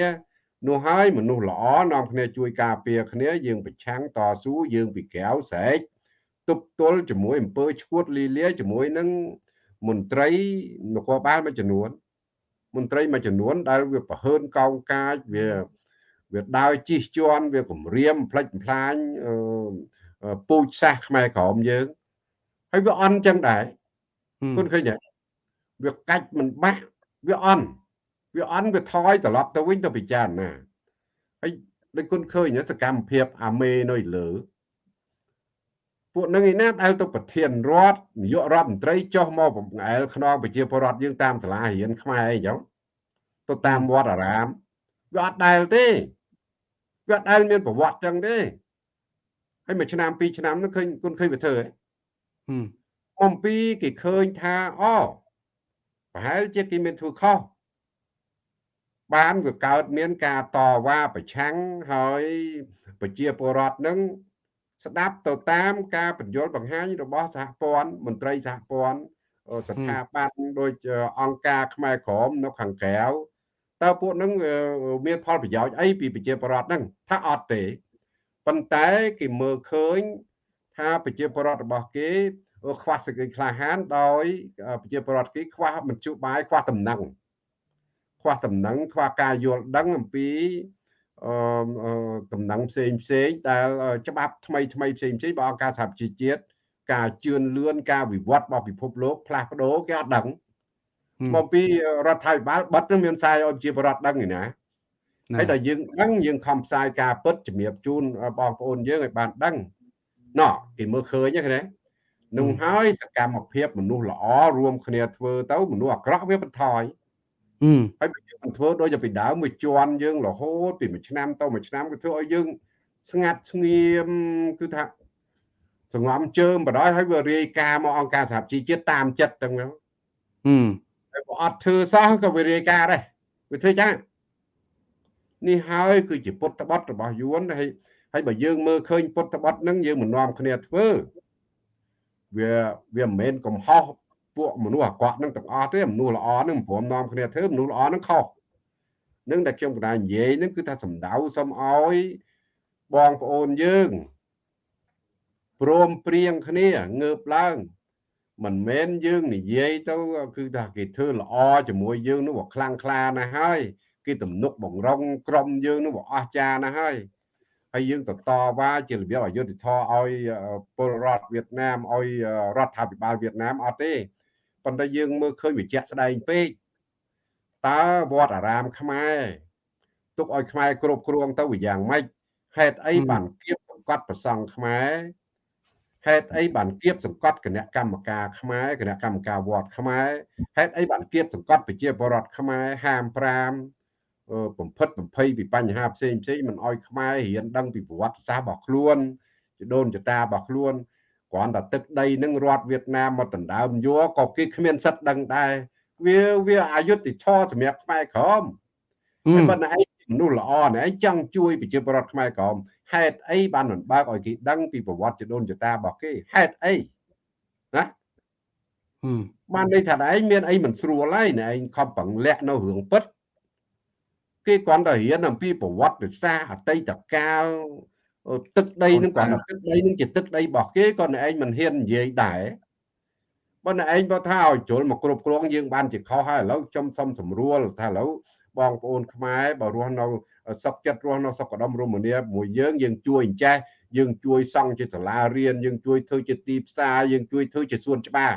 B: នោះហើយមនុស្សល្អនាំគ្នាជួយការពារគ្នាយើងប្រឆាំងតស៊ូយើងពីក្រៅស្រែក ទប់ទល់ជាមួយអំពើឈួតលីលាជាមួយនឹងមន្ត្រីនគរបាលមួយចំនួនមន្ត្រីមួយចំនួនដែលវាប្រហើនកោងកាចវាវាដើរជិះជាន់វាគំរាមផ្លិចផ្លាញពូជសាសខ្មែរក្រមយើងហើយវាអន់ចឹងដែរគុណឃើញទេវាកាច់មិនបាក់វាអន់វាអន់វាថយត្រឡប់ទៅវិញទៅពិចារណាហើយដូចគុណឃើញសកម្មភាពអាមេនៅលើ ពួកនឹងឯណាដែល ទៅប្រធានរដ្ឋនាយករដ្ឋមន្ត្រីចុះមកបង្អែលខ្នងប្រជាពលរដ្ឋយើងតាមសាលារៀនខ្មែរអីចឹងទៅតាមវត្តអារាមវាអត់ដែលទេវាអត់ដែលមានប្រវត្តិចឹងទេហើយមួយឆ្នាំពីរឆ្នាំនោះឃើញគុណឃើញវាធ្វើហ៎អំពីគេឃើញថាអូប្រហែលជាគេមានធ្វើខុសបានវាកើតមានការតវ៉ាប្រឆាំងហើយប្រជាពលរដ្ឋនឹង ស្ដាប់ទៅតាមការបញ្យល់បង្ហាញរបស់សហព័ន្ធមន្ត្រីសហព័ន្ធស្ថាប័នដូចអង្គការខ្មែរក្រមនៅខាងក្រៅតើពួកនឹងមានផលប្រយោជន៍អីពីប្រជាពលរដ្ឋហ្នឹងថាអត់ទេប៉ុន្តែគេមើលឃើញថាប្រជាពលរដ្ឋរបស់គេខ្វះសេចក្តីក្លាហានដោយប្រជាពលរដ្ឋគេខ្វះមជ្ឈបាយខ្វះតំណែងខ្វះតំណែងខ្វះការយល់ដឹងអំពី អឺតំណែងផ្សេងផ្សេងដែលច្បាប់ថ្មីថ្មីផ្សេងផ្សេងរបស់អង្គការសហប្រជាជាតិការជឿនលឿនការវិវត្តរបស់ពិភពលោកផ្លាស់ប្ដូរគេអត់ដឹងមកពីរដ្ឋាភិបាលបិទនឹងមានផ្សាយឲ្យជាបរដ្ឋដឹងឯណាហើយដល់យើងដឹងយើងខំផ្សាយការពិតជំរាបជូនបងប្អូនយើងឲ្យបានដឹងណោះគេមើលឃើញហ្នឹងណានឹងហើយសកម្មភាពមនុស្សល្អរួមគ្នាធ្វើទៅមនុស្សអាក្រក់វាបន្ថយ ហើយបើយើងធ្វើដូចពីដើមមួយជាន់យើងរហូតពីមួយឆ្នាំទៅមួយឆ្នាំគឺធ្វើឲ្យយើងស្ងាត់ស្ងៀមគឺថាសង្ងំជើងបដ ாய் ហើយវារាយការណ៍មកអង្គការសហជីវជាតិតាមចិត្តទាំងហ្នឹងហឹមហើយបើអត់ធ្វើសោះក៏វារាយការណ៍ដែរវាធ្វើចឹងនេះហើយគឺជាពុតបត់របស់យួនហើយហើយបើយើងមើលឃើញពុតបត់ហ្នឹងយើងមិននាំគ្នាធ្វើវាវាមិនមែនកំហុស ពួកមនុស្សអាក្រក់ហ្នឹងទាំងអស់ទេមនុស្សល្អហ្នឹងមិនព្រមនាំគ្នាធ្វើមនុស្សល្អហ្នឹងខុសនឹងដែលខ្ញុំកណ្ដាលនិយាយហ្នឹងគឺថាសម្ដៅសុំឲ្យបងប្អូនយើងព្រមព្រៀងគ្នាងើបឡើងមិនមែនយើងនិយាយទៅគឺថាគេធ្វើល្អជាមួយយើងនោះវាខ្លាំងក្លាណាស់ហើយគេទំនុកបង្រងក្រុមយើងនោះវាអស្ចារ្យណាស់ហើយហើយយើងទៅតវ៉ាជារបៀបអយុធធម៌ឲ្យពលរដ្ឋវៀតណាមឲ្យរដ្ឋាភិបាលវៀតណាមអត់ទេ ប៉ុន្តែយើងមើលឃើញវាជាក់ស្ដែងពេកតើវត្តអារាមខ្មែរទុកឲ្យខ្មែរគ្រប់គ្រងទៅវាយ៉ាងម៉េចហេតុអីបានគៀបសង្កត់ប្រសង់ខ្មែរហេតុអីបានគៀបសង្កត់គណៈកម្មការខ្មែរគណៈកម្មការវត្តខ្មែរហេតុអីបានគៀបសង្កត់ប្រជាពលរដ្ឋខ្មែរហាម5បំផិតបំភ័យពីបញ្ហាផ្សេងផ្សេងមិនអោយខ្មែររៀនដឹងពីប្រវត្តិសាស្ត្ររបស់ខ្លួនជាដូនចតារបស់ខ្លួន គ្រាន់តែទឹកដីនឹងរដ្ឋវៀតណាមមកដណ្ដើមយកក៏គេគ្មានសិទ្ធដឹងដែរវាវាអយុត្តិធម៌សម្រាប់ខ្មែរក្រមតែប៉ុន្តែឯងមនុស្សល្អណែឯងចង់ជួយប្រជាពលរដ្ឋខ្មែរក្រមហេតុអីបានមិនបើកឲ្យគេដឹងពីប្រវត្តិចដូនចតារបស់គេហេតុអីណាបានន័យថាឯងមានអីមិនស្រួលហើយណែឯងខំប្រឹងលាក់នៅរឿងពិតគេគ្រាន់តែរៀនអំពីប្រវត្តិសាស្ត្រអតីតកាល ទឹកដីនឹងគ្រាន់តែទឹកដីនឹងជាទឹកដីរបស់គេក៏ឯងមិនហ៊ាននិយាយដែរបើឯងបើថាឲ្យជ្រុលមកគ្រប់គ្រងយើងបានជាខុសហើយឥឡូវខ្ញុំសុំសម្រួលថាឥឡូវបងប្អូនខ្មែរបើរស់នៅសុខចិត្តរស់នៅសុខដុមរមនាមួយយើងយើងជួយអញ្ចេះយើងជួយសង់ជាសាលារៀនយើងជួយធ្វើជាទីផ្សារយើងជួយធ្វើជាសួនច្បារ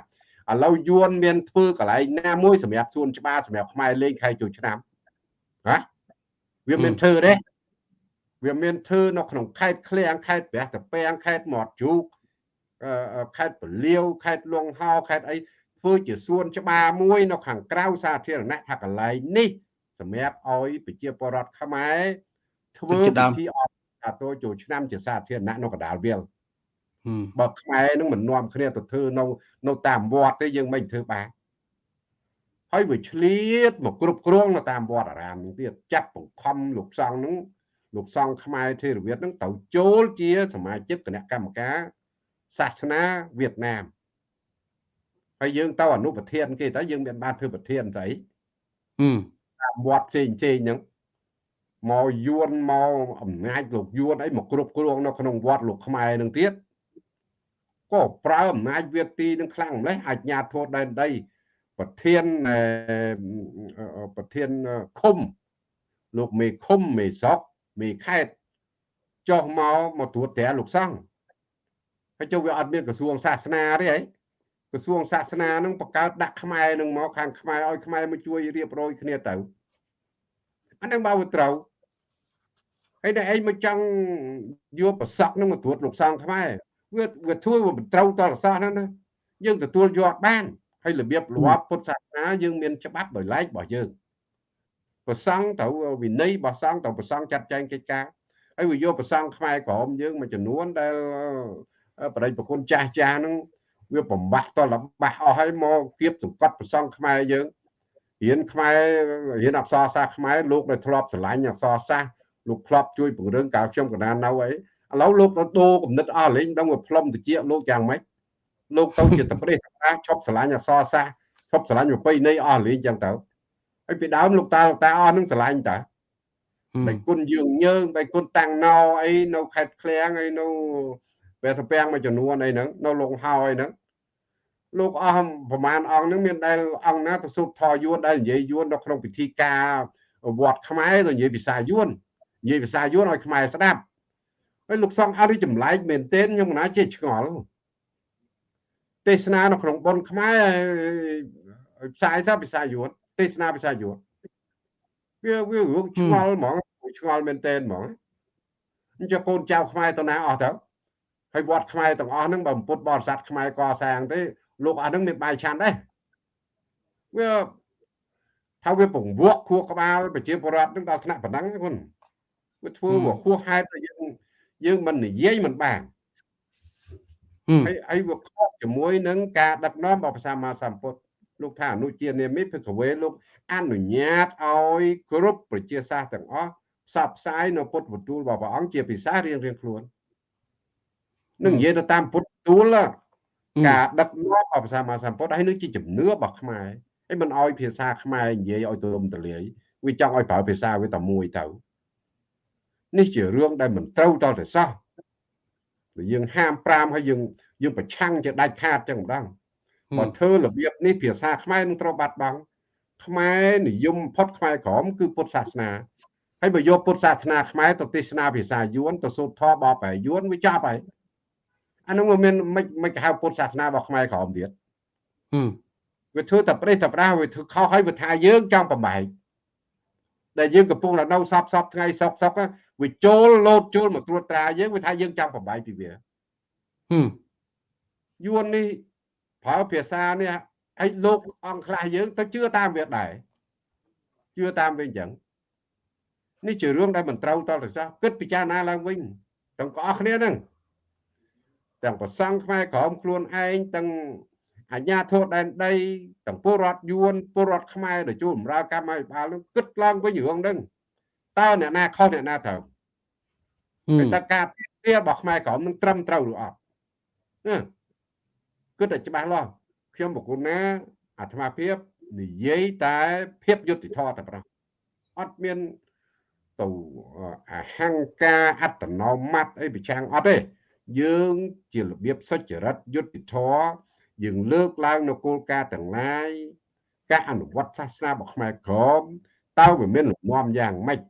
B: ឥឡូវយួនមានធ្វើកន្លែងណាមួយសម្រាប់សួនច្បារសម្រាប់ខ្មែរលេងខែចូលឆ្នាំណាវាមានធ្វើទេ វាមានធ្វើនៅក្នុងខេត្តឃ្លៀងខេត្តព្រះតាពាំងខេត្តមាត់ជូកខេត្តពលាវខេត្តលង្ហោខេត្តអីធ្វើជាសួនច្បារមួយនៅខាងក្រៅសាធារណៈថាកន្លែងនេះសម្រាប់ឲ្យប្រជាពលរដ្ឋខ្មែរធ្វើពិធីអបអាតូចូលឆ្នាំជាសាធារណៈនៅកណ្ដាលវាលបើខ្មែរនឹងមិននាំគ្នាទៅធ្វើនៅនៅតាមវត្តទេយើងមិនធ្វើបានហើយវាឆ្លៀតមកគ្រប់គ្រងនៅតាមវត្តអារាមនឹងទៀតចាប់បង្ខំលោកសង្ឃនឹង លោកសង្ឃខ្មែរធេរវាទនឹងទៅចូលជាសមាជិកគណៈកម្មការសាសនាវៀតណាមហើយយើងទៅអនុប្រធានគេតើយើងមានបានធ្វើប្រធានស្អីតាមវត្តផ្សេងផ្សេងហ្នឹងមកយួនមកអំណាចលោកយួនអីមកគ្រប់គ្រងនៅក្នុងវត្តលោកខ្មែរនឹងទៀតក៏ប្រើអំណាចវាទីនឹងខ្លាំងម្លេះអាជ្ញាធរដែនដីប្រធានប្រធានឃុំលោកមេឃុំមេសក់ មេខេតចុះមកមកត្រួតត្រាលោកសង្ឃហើយចុះវាអត់មានក្រសួងសាសនាទេហីក្រសួងសាសនានឹងបង្កើតដាក់ខ្មែរនឹងមកខាងខ្មែរឲ្យខ្មែរមកជួយរៀបរយគ្នាទៅអានឹងបើត្រូវហើយតែឯងមកចង់យកប្រសក់នឹងមកត្រួតលោកសង្ឃខ្មែរវាវាធ្វើវាមិនត្រូវតរសាសហ្នឹងណាយើងទទួលយកបានហើយរបៀបលាប់ពុទ្ធសាសនាយើងមានច្បាប់ដោយឡែករបស់យើង ប្រសង់ត្រូវវិន័យរបស់សង្ឃត្រូវប្រសង់ចាត់ចែងកិច្ចការហើយវាយកប្រសង់ខ្មែរក្រមយើងមួយចំនួនដែលបរិយប្រគុណចាស់ចាស់ហ្នឹងវាបំបាក់តលបាក់អស់ហើយមកគៀបសង្កត់ប្រសង់ខ្មែរយើងរៀនខ្មែររៀនអក្សរសាស្ត្រខ្មែរលោកដែលធ្លាប់ស្រឡាញ់អក្សរសាស្ត្រលោកធ្លាប់ជួយពង្រឹងកាលខ្ញុំកណ្ដាលនៅអីឥឡូវលោកទៅដូរគំនិតអស់លេងដឹងว่าផ្លុំតិចលោកយ៉ាងម៉េចលោកទៅជាតប្រេះតាឈប់ស្រឡាញ់អក្សរសាស្ត្រឈប់ស្រឡាញ់ប្រពៃណីអស់លេងចឹងទៅ ហើយពីដើមលោកតាលោកតាអស់នឹងស្រឡាញ់តាបែគុណយើងយើងបែគុណតាំងណោអីនៅខេត្តឃ្លៀងអីនៅព្រះតាពាំងមួយចំនួនអីហ្នឹងនៅលងហោអីហ្នឹងលោកអស់ប្រមាណអង្គហ្នឹងមានដែលអង្គណាទៅសូត្រធយួនដែលនិយាយយួននៅក្នុងពិធីការវត្តខ្មែរទៅនិយាយភាសាយួននិយាយភាសាយួនឲ្យខ្មែរស្ដាប់ហើយលោកសង្ឃអរិចម្លែកមែនទែនខ្ញុំណាជាឆ្ងល់ទេសនានៅក្នុងប៉ុនខ្មែរផ្សាយសាភាសាយួន ទេសនាភាសាយួនវាវារឿងឆ្ងល់ហ្មងឆ្ងល់មែនទែនហ្មងអញ្ចឹងកូនចៅខ្មែរទៅណាអស់ទៅហើយវត្តខ្មែរទាំងអស់ហ្នឹងបើពុទ្ធបរិស័ទខ្មែរកសាងទេលោកអស់ហ្នឹងមានបាយឆាន់ដែរវាថាវាពង្វក់ខួរក្បាលប្រជាពលរដ្ឋនឹងដល់ថ្នាក់ប៉ុណ្ណឹងគុណវាធ្វើវាហួសហេតុតែយើងយើងមិននិយាយមិនបានហើយហើយវាខុសជាមួយនឹងការដឹកនាំរបស់ព្រះសម្មាសម្ពុទ្ធ លោកថាអនុជានាមិភិក្ខវេលោកអនុញ្ញាតឲ្យគ្រប់ប្រជាសាស្ត្រទាំងអស់ផ្សព្វផ្សាយនៅពុទ្ធបន្ទូលរបស់ព្រះអង្គជាភាសារៀងរៀងខ្លួននឹងនិយាយទៅតាមពុទ្ធបន្ទូលការដឹកនាំរបស់ព្រះសម្មាសម្ពុទ្ធហើយនឹងជាជំនឿរបស់ខ្មែរហើយមិនឲ្យភាសាខ្មែរនិយាយឲ្យទូលំទូលាយវាចង់ឲ្យប្រើភាសាវាតែមួយទៅនេះជារឿងដែលមិនត្រូវតទៅសោះយើងហាម5ហើយយើងយើងប្រឆាំងជាដាច់ខាតចឹងម្ដង បើធ្វើរបៀបនេះភាសាខ្មែរនឹងត្រូវបាត់បង់ខ្មែរនិយមផុតខ្មែរក្រមគឺពុទ្ធសាសនាហើយបើយកពុទ្ធសាសនាខ្មែរទៅទេសនាភាសាយួនទៅសូត្រធម៌បបយួនវាចាប់ហើយអានោះមិនមានមិនមិនហៅពុទ្ធសាសនារបស់ខ្មែរក្រមទៀតវាធ្វើតែប្រេះតែប្រាស់វាធ្វើខុសហើយវាថាយើងចង់បំបែកដែលយើងកំពុងនៅសពសពថ្ងៃសុកសុកវាចូលលោតចូលមកត្រួតត្រាយើងវាថាយើងចង់បំបែកពីវាយួននេះ ប្រើភាសានេះហើយលោកអង្គខ្លះយើងទៅជឿតាមវាដែរជឿតាមវាអញ្ចឹងនេះជារឿងដែលមិនត្រូវតទៅសោះគិតពិចារណាឡើងវិញទាំងអស់គ្នាហ្នឹងទាំងប្រសង់ខ្មែរក្រមខ្លួនឯងទាំងអាជ្ញាធរដែនដីទាំងពលរដ្ឋយួនពលរដ្ឋខ្មែរដែលជួបបម្រើកម្មអភិបាលនឹងគិតឡើងវិញរឿងហ្នឹងតើអ្នកណាខុសអ្នកណាត្រូវតែការពីទារបស់ខ្មែរក្រមនឹងត្រឹមត្រូវឬអត់ គិតតែច្បាស់លាស់ខ្ញុំបកគុណណាអាត្មាភាពនិយាយតែភាពយុត្តិធម៌តែប្រោះអត់មានទៅអហង្ការអត្តនោម័តអីប្រចាំងអត់ទេយើងជារបៀបសុចរិតយុត្តិធម៌យើងលើកឡើងនៅគោលការណ៍ទាំងឡាយការអនុវត្តសាសនារបស់ខ្មែរក្រមតើវាមានលំនាំយ៉ាងម៉េច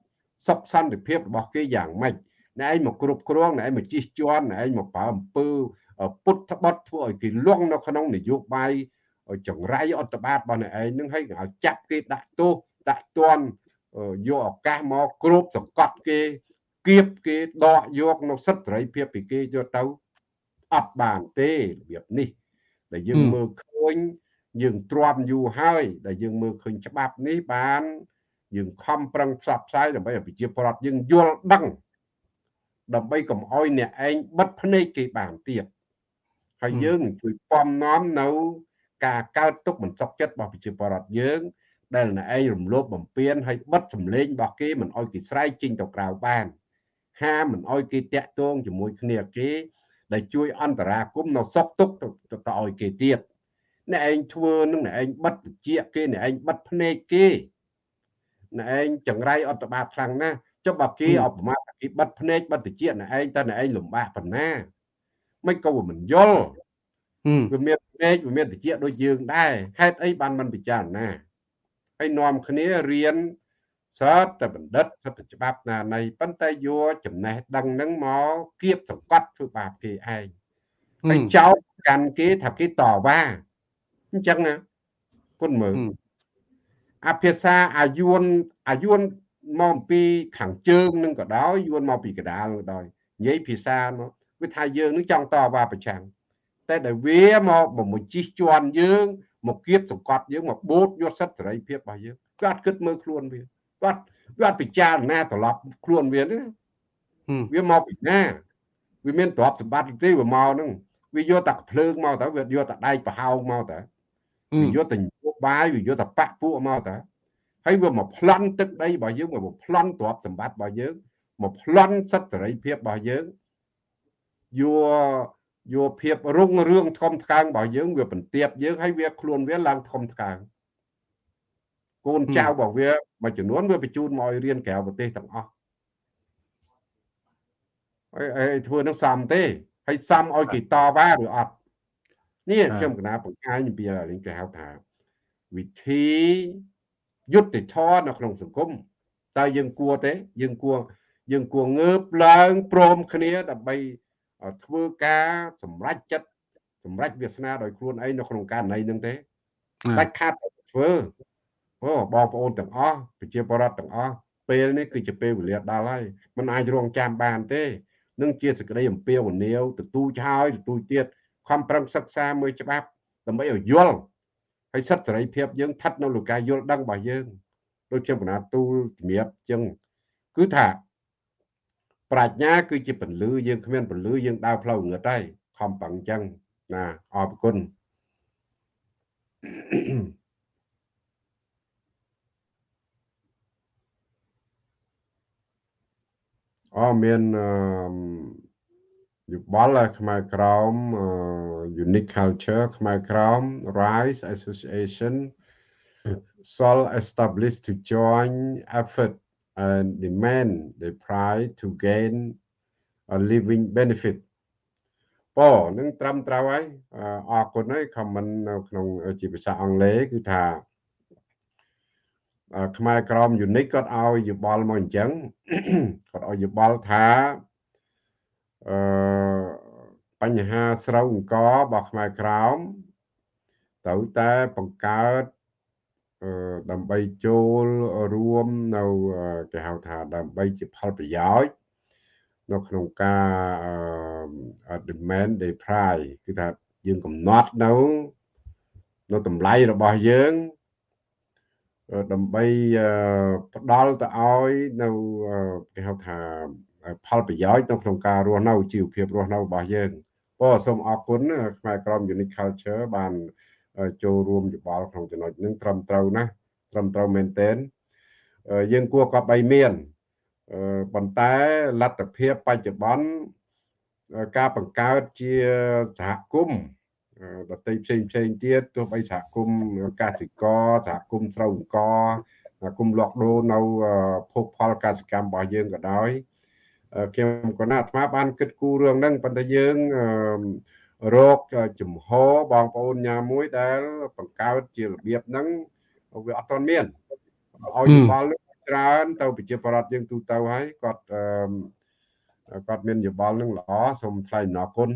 B: សុខសន្តិភាពរបស់គេយ៉ាងម៉េចណែឯងមកគ្រប់គ្រងណែឯងមកជិះជាន់ណែឯងមកប្រើអំពើ ពុទ្ធបត់ធ្វើឲ្យគេលងនៅក្នុងនយោបាយចង្រៃអត្តបាតរបស់អ្នកឯងនឹងឲ្យឲ្យចាប់គេដាក់ទោសដាក់ទណ្ឌយកឱកាសមកគ្រប់សង្កត់គេគៀបគេដកយកនៅសិទ្ធិសេរីភាពពីគេយកទៅអត់បានទេរបៀបនេះដែលយើងមើលឃើញយើងទ្រាំយូរហើយដែលយើងមើលឃើញច្បាប់នេះបានយើងខំប្រឹងផ្សព្វផ្សាយដើម្បីឲ្យប្រជាពលរដ្ឋយើងយល់ដឹងដើម្បីកុំអោយអ្នកឯងបិទភ្នែកគេបានទៀត ហើយយើងនឹងជួយពំនាំនៅ ការកើតទុកមិនសុខចិត្តរបស់ប្រជាពលរដ្ឋយើង ដែលអ្នកឯងរំលោភបំពានហើយបិទសម្លេងរបស់គេមិនអោយគេស្រែកចេញទៅក្រៅបានហាមិនអោយគេតាក់ទងជាមួយគ្នាគេដែលជួយអន្តរាគមនៅសុខទុក្ខទៅទៅឲ្យគេទៀតអ្នកឯងធ្វើនឹងអ្នកឯងបិទតិចគេអ្នកឯងបិទភ្នែកគេអ្នកឯងចង្រៃអត្តបាតខ្លាំងណាស់ចុះបើគេអបមាគេបិទភ្នែកបិទតិចអ្នកឯងតើអ្នកឯងលំបាកប៉ុណ្ណា មិនក៏មិនយល់វាមានភ្នែកវាមានតិចដូចយើងដែរហេតុអីបានមិនពិចារណាហើយនាំគ្នារៀនសតតែបណ្ឌិតសតច្បាប់ណានៃប៉ុន្តែយកចំណេះដឹងហ្នឹងមកគៀបសង្កត់ធ្វើបាបគេឯងហើយចោទកាន់គេថាគេតវ៉ាអញ្ចឹងណាពុនមើលអភិសាអាយុនអាយុនមកអំពីខាងជើងនឹងក៏ដោយយួនមកពីកដាលក៏ដោយនិយាយភាសាមក វាថាយើងនឹងចង់តវ៉ាប្រឆាំងតែដែលវាមកមកជិះជាន់យើងមកគៀបសង្កត់យើងមកបូតយកសិទ្ធិសេរីភាពរបស់យើងគាត់គិតមើលខ្លួនវាគាត់វាអត់ពិចារណាត្រឡប់ខ្លួនវាទេវាមកពីណាវាមានទ្រព្យសម្បត្តិទេវាមកហ្នឹងវាយកតែភ្លើងមកតើវាយកតែដែកប្រហោងមកតើវាយកតែយោបាយវាយកតែបាក់ពួកមកតើហើយវាមកប្លន់ទឹកដីរបស់យើងមកប្លន់ទ្រព្យសម្បត្តិរបស់យើងមកប្លន់សិទ្ធិសេរីភាពរបស់យើង យកយកភាពរុងរឿងធំថ្កើងរបស់យើងវាបន្ទាបយើងហើយវាខ្លួនវាឡើងធំថ្កើងកូនចៅរបស់វាមួយចំនួនវាបញ្ជូនមកឲ្យរៀនក្រៅប្រទេសទាំងអស់ហើយហើយធ្វើនឹងសំទេហើយសំឲ្យគេតវ៉ាឬអត់នេះខ្ញុំកណាបង្ហាញអំពីរឿងគេហៅថាវិធីយុទ្ធធរនៅក្នុងសង្គមតើយើងគួរទេ យើងគួរយើងគួรงើបឡើងព្រមគ្នាដើម្បី ធ្វើការសម្រេចចិត្តសម្រេចវាសនាដោយខ្លួនឯងនៅក្នុងករណីនឹងទេដាច់ខាតធ្វើអូបងប្អូនទាំងអស់ប្រជាពលរដ្ឋទាំងអស់ពេលនេះគឺជាពេលវេលាដល់ហើយมันអាចរងចាំបានទេនឹងជាសក្តីអំពាវនាវទទូចហើយទទូចទៀតខំប្រឹងសិក្សាមើលច្បាប់ដើម្បីឲ្យយល់ហើយសិទ្ធិសេរីភាពយើងស្ថិតនៅលើការយល់ដឹងរបស់យើងដូចជាបណ្ណាទូលជំរាបចឹងគឺថា ប្រាជ្ញាគឺជាពលឺយើងគ្មានពលឺយើងដើរផ្លូវងឹតហើយខំប្រឹងចឹងណាអរគុណអូមានយោបល់ខ្មែរក្រម unique culture ខ្មែរក្រម rise association sol established to join effort and demand the price to gain a living benefit ប៉នឹងត្រឹមត្រូវហើយអរគុណហើយ comment នៅក្នុងជាភាសាអង់គ្លេសគឺថាខ្មែរក្រម unique គាត់ឲ្យយោបល់មកអញ្ចឹងគាត់ឲ្យយោបល់ថាអឺបញ្ហាស្រូវអង្គរបស់ខ្មែរក្រមត្រូវតែបង្កើត ដើម្បីចូលរួមនៅគេហៅថាដើម្បីជាផលប្រយោជន៍នៅក្នុងការ demand day price គឺថាយើងកំណត់នៅនៅតម្លៃរបស់យើងដើម្បីផ្ដល់ទៅឲ្យនៅគេហៅថាផលប្រយោជន៍នៅក្នុងការរស់នៅជីវភាពរស់នៅរបស់យើងបងសូមអរគុណខ្មែរក្រម Unique Culture បាន ចូលរួមយោបល់ក្នុងចំណុចនេះត្រឹមត្រូវណាត្រឹមត្រូវមែនទែនយើងគួរក៏បីមានប៉ុន្តែលទ្ធភាពបច្ចុប្បន្នការបង្កើតជាសហគមន៍ដតីផ្សេងផ្សេងទៀតទោះបីសហគមន៍កសិករសហគមន៍ស្រូវអង្គសហគមន៍លក់ដូរនៅភោគផលកសិកម្មរបស់យើងក៏ដោយខ្ញុំក៏ណាអាត្មាបានគិតគូររឿងហ្នឹងប៉ុន្តែយើង រកចំហបងប្អូនញ៉ាមួយដែល បង្កើតជារបៀបហ្នឹងវាអត់ទាន់មានឲ្យយោបល់ច្រើន ទៅប្រជាប្រដ្ឋយើងទូទៅហើយគាត់គាត់មានយោបល់នឹងល្អសូមថ្លែងអំណរគុណ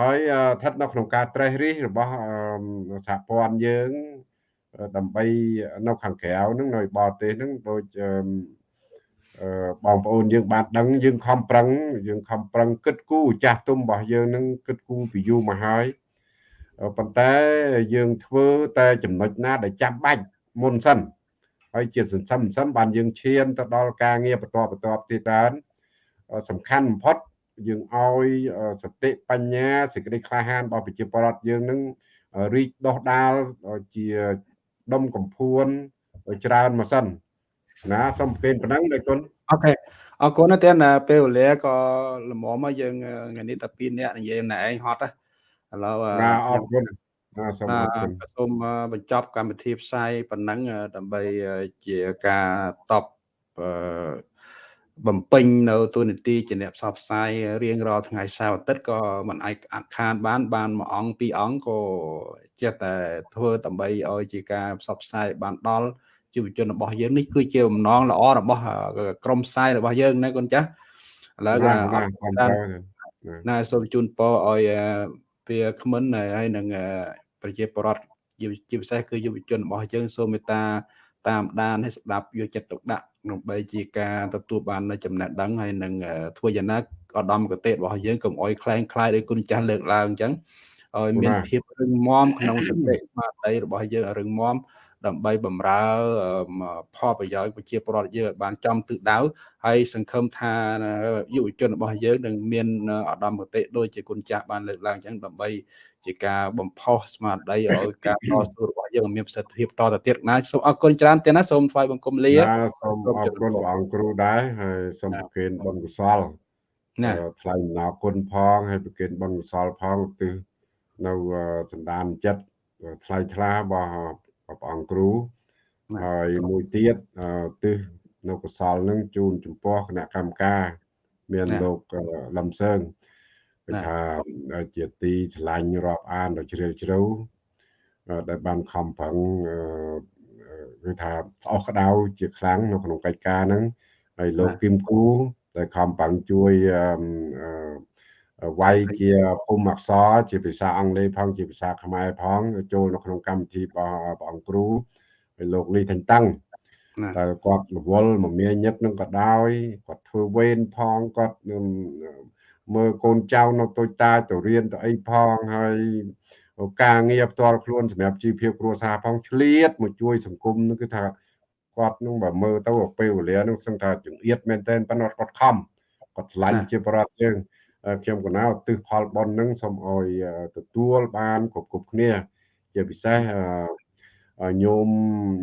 B: ហើយស្ថិតនៅក្នុងការត្រេះរិះរបស់សហព័ន្ធយើងដើម្បីនៅខាងក្រៅហ្នឹងនៅបរទេសហ្នឹងដូច បងប្អូនយើងបានដឹងយើងខំប្រឹងយើងខំប្រឹងគិតគូរចាស់ទុំរបស់យើងនឹងគិតគូរពីយូរមកហើយប៉ុន្តែយើងធ្វើតែចំណុចណាដែលចាំបាច់មុនសិនហើយជាសន្សំសន្សំបានយើងឈានទៅដល់ការងារបន្តបន្តទៀតបានសំខាន់បំផុតយើងឲ្យសតិបញ្ញាសេចក្តីក្លាហានរបស់ប្រជាពលរដ្ឋយើងនឹងរីកដុះដាលជាដុំកំភួនច្រើនមកសិន ណាសូមពេនប៉ុណ្ណឹងដោយគុណ
A: អូខេអរគុណតែពេលវេលាក៏ល្មមមកយើងថ្ងៃនេះតែ2នាក់និយាយណែឯងហត់ឥឡូវ
B: អរគុណ
A: សូមសូមបញ្ចប់កម្មវិធីផ្សាយប៉ុណ្ណឹងដើម្បីជាការតបបំពេញនៅទូនីតិជាអ្នកផ្សព្វផ្សាយរៀងរាល់ថ្ងៃសៅរ៍អាទិត្យក៏មិនអាចអត់ខានបាន បានមួយអង្គពីរអង្គក៏ចេះតែធ្វើដើម្បីឲ្យជាការផ្សព្វផ្សាយបានដល់ យុវជនរបស់យើងនេះគឺជាបំណងល្អរបស់ក្រមផ្សាយរបស់យើងណាកូនចាស់ឥឡូវណាសូមជូនពរឲ្យវាក្មិនហើយនឹងប្រជាពលរដ្ឋជាពិសេសគឺយុវជនរបស់យើងសូមមេត្តាតាមដានឲ្យស្ដាប់យកចិត្តទុកដាក់ដើម្បីជាការទទួលបាននូវចំណេះដឹងហើយនឹងធ្វើយ៉ាងណាឧត្តមកតេរបស់យើងកុំអោយខ្លែងខ្លាយដោយគុណចាស់លើកឡើងអញ្ចឹងឲ្យមានភាពរឹងមាំក្នុងសតិស្មារតីរបស់យើងឲ្យរឹងមាំ ដើម្បីបំរើផលប្រយោជន៍ប្រជាពលរដ្ឋយើងឲ្យបានចំទិសដៅហើយសង្ឃឹមថាយុវជនរបស់យើងនឹងមានឧត្តមគតិដូចជាគុណចាស់បានលើកឡើងអញ្ចឹងដើម្បីជាការបំផុសស្មារតីឲ្យការតស៊ូរបស់យើងមានប្រសិទ្ធភាពតទៅទៀតណាសូមអរគុណច្រើនទៀតណាសូមថ្វាយបង្គំលា
B: សូមអរគុណព្រះអង្គគ្រូដែរហើយសូមប្រគេនបុណ្យកុសលណាថ្លែងអំណរគុណផងហើយប្រគេនបុណ្យកុសលផងឧទ្ទិសនៅសន្តានចិត្តថ្លៃថ្លារបស់ ព្រះអង្គគ្រូហើយមួយទៀតទិសនៅកសលនឹងជូនចំពោះគណៈកម្មការ មានលោកលំសើងគឺថាជាទីឆ្លាញ់រាប់អានដ៏ជ្រាលជ្រៅដែលបានខំប្រឹងគឺថាស្អុះក្តៅជាខ្លាំងនៅក្នុងកិច្ចការហ្នឹងហើយលោកគឹមគូដែលខំប្រឹងជួយ វាយជាភូមិអក្សរជាភាសាអង់គ្លេសផងជាភាសាខ្មែរផងចូលនៅក្នុងកម្មវិធីរបស់ព្រះអង្គគ្រូហើយលោកលីថាញ់តាំងតែគាត់រវល់មមាញឹកនឹងក៏ដោយគាត់ធ្វើវេនផងគាត់មើលកូនចៅនៅតូចតាចទៅរៀនទៅអីផងហើយការងារផ្ទាល់ខ្លួនសម្រាប់ជីវភាពគ្រួសារផងឆ្លៀតមកជួយសង្គមនោះគឺថាគាត់នឹងបើមើលទៅពេលវេលានឹងសឹងថាចង្អៀតមែនតើប៉ុន្តែគាត់ខំគាត់ឆ្លាញ់ជាបរដ្ឋយើង ខ្ញុំកណាឧទ្ទិសផលបុណ្យនឹងសូមឲ្យទទួលបានគ្រប់គ្រប់គ្នា ជាពិសេសញោម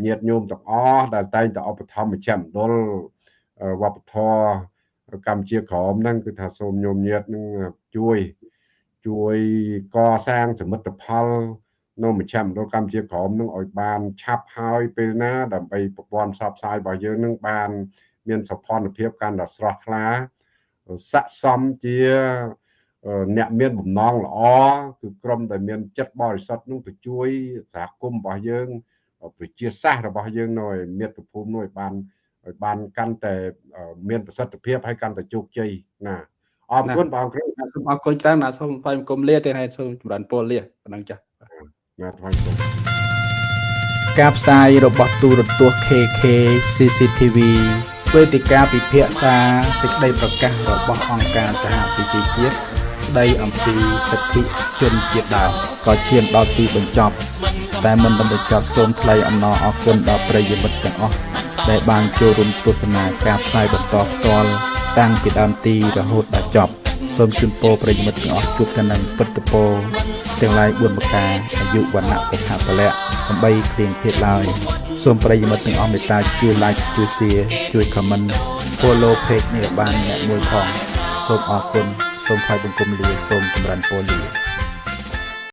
B: ញាតញោមទាំងអស់ដែលតែងតែឧបត្ថម្ភមជ្ឈមណ្ឌលវប្បធម៌កម្ពុជាក្រមហ្នឹងគឺថាសូមញោមញាតនឹងជួយជួយកសាងសមិទ្ធផលនៅមជ្ឈមណ្ឌលកម្ពុជាក្រមនឹងឲ្យបានឆាប់ហើយពេលណា ដើម្បីប្រព័ន្ធផ្សព្វផ្សាយរបស់យើងនឹងបាន មានសោភ័ណភាពកាន់តែស្រស់ថ្លា ស័ក្តិសមជាអ្នកមានបំណងល្អគឺក្រុមដែលមានចិត្តបរិសុទ្ធនឹងទៅជួយសហគមន៍របស់យើង ប្រជាសាស្ត្ររបស់យើងនៅឯមាតុភូមិនោះឲ្យបានឲ្យបានកាន់តែមានប្រសិទ្ធភាពហើយកាន់តែជោគជ័យណាអរគុណបងគ្រូ
C: សូមអរគុណច្រើនណាសូមថ្លែងគុំលាទៀតហើយសូមចម្រើនពរលាប៉ុណ្ណឹងចាស់
B: ណាថ្លែងគុំ
A: ការផ្សាយរបស់ទូរទស្សន៍ KK CCTV វេទិកាពិភាក្សាសេចក្តីប្រកាសរបស់អង្គការសហប្រជាជាតិស្តីអំពីសិទ្ធិជនជាតិដើមក៏ឈានដល់ទីបញ្ចប់ តែមិនបានបញ្ចប់សូមថ្លែងអំណរអគុណដល់ប្រិយមិត្តទាំងអស់ដែលបានចូលរួមទស្សនាការផ្សាយបន្តផ្ទាល់តាំងពីដើមទីរហូតដល់ចប់ សូមជូនពរប្រិយមិត្តទាំងអស់ជួបតែនឹងពុទ្ធពរទាំងឡាយ4ប្រការអាយុវណ្ណៈសុខៈពលៈដើម្បីគ្លៀងភេទឡើយសូមប្រិយមិត្តទាំងអស់មេត្តាជួយ like ជួយ share ជួយ comment follow page នេះបានអ្នកមួយផងសូមអរគុណសូមថ្លែងបង្គំលាសូមចម្រើនពរលា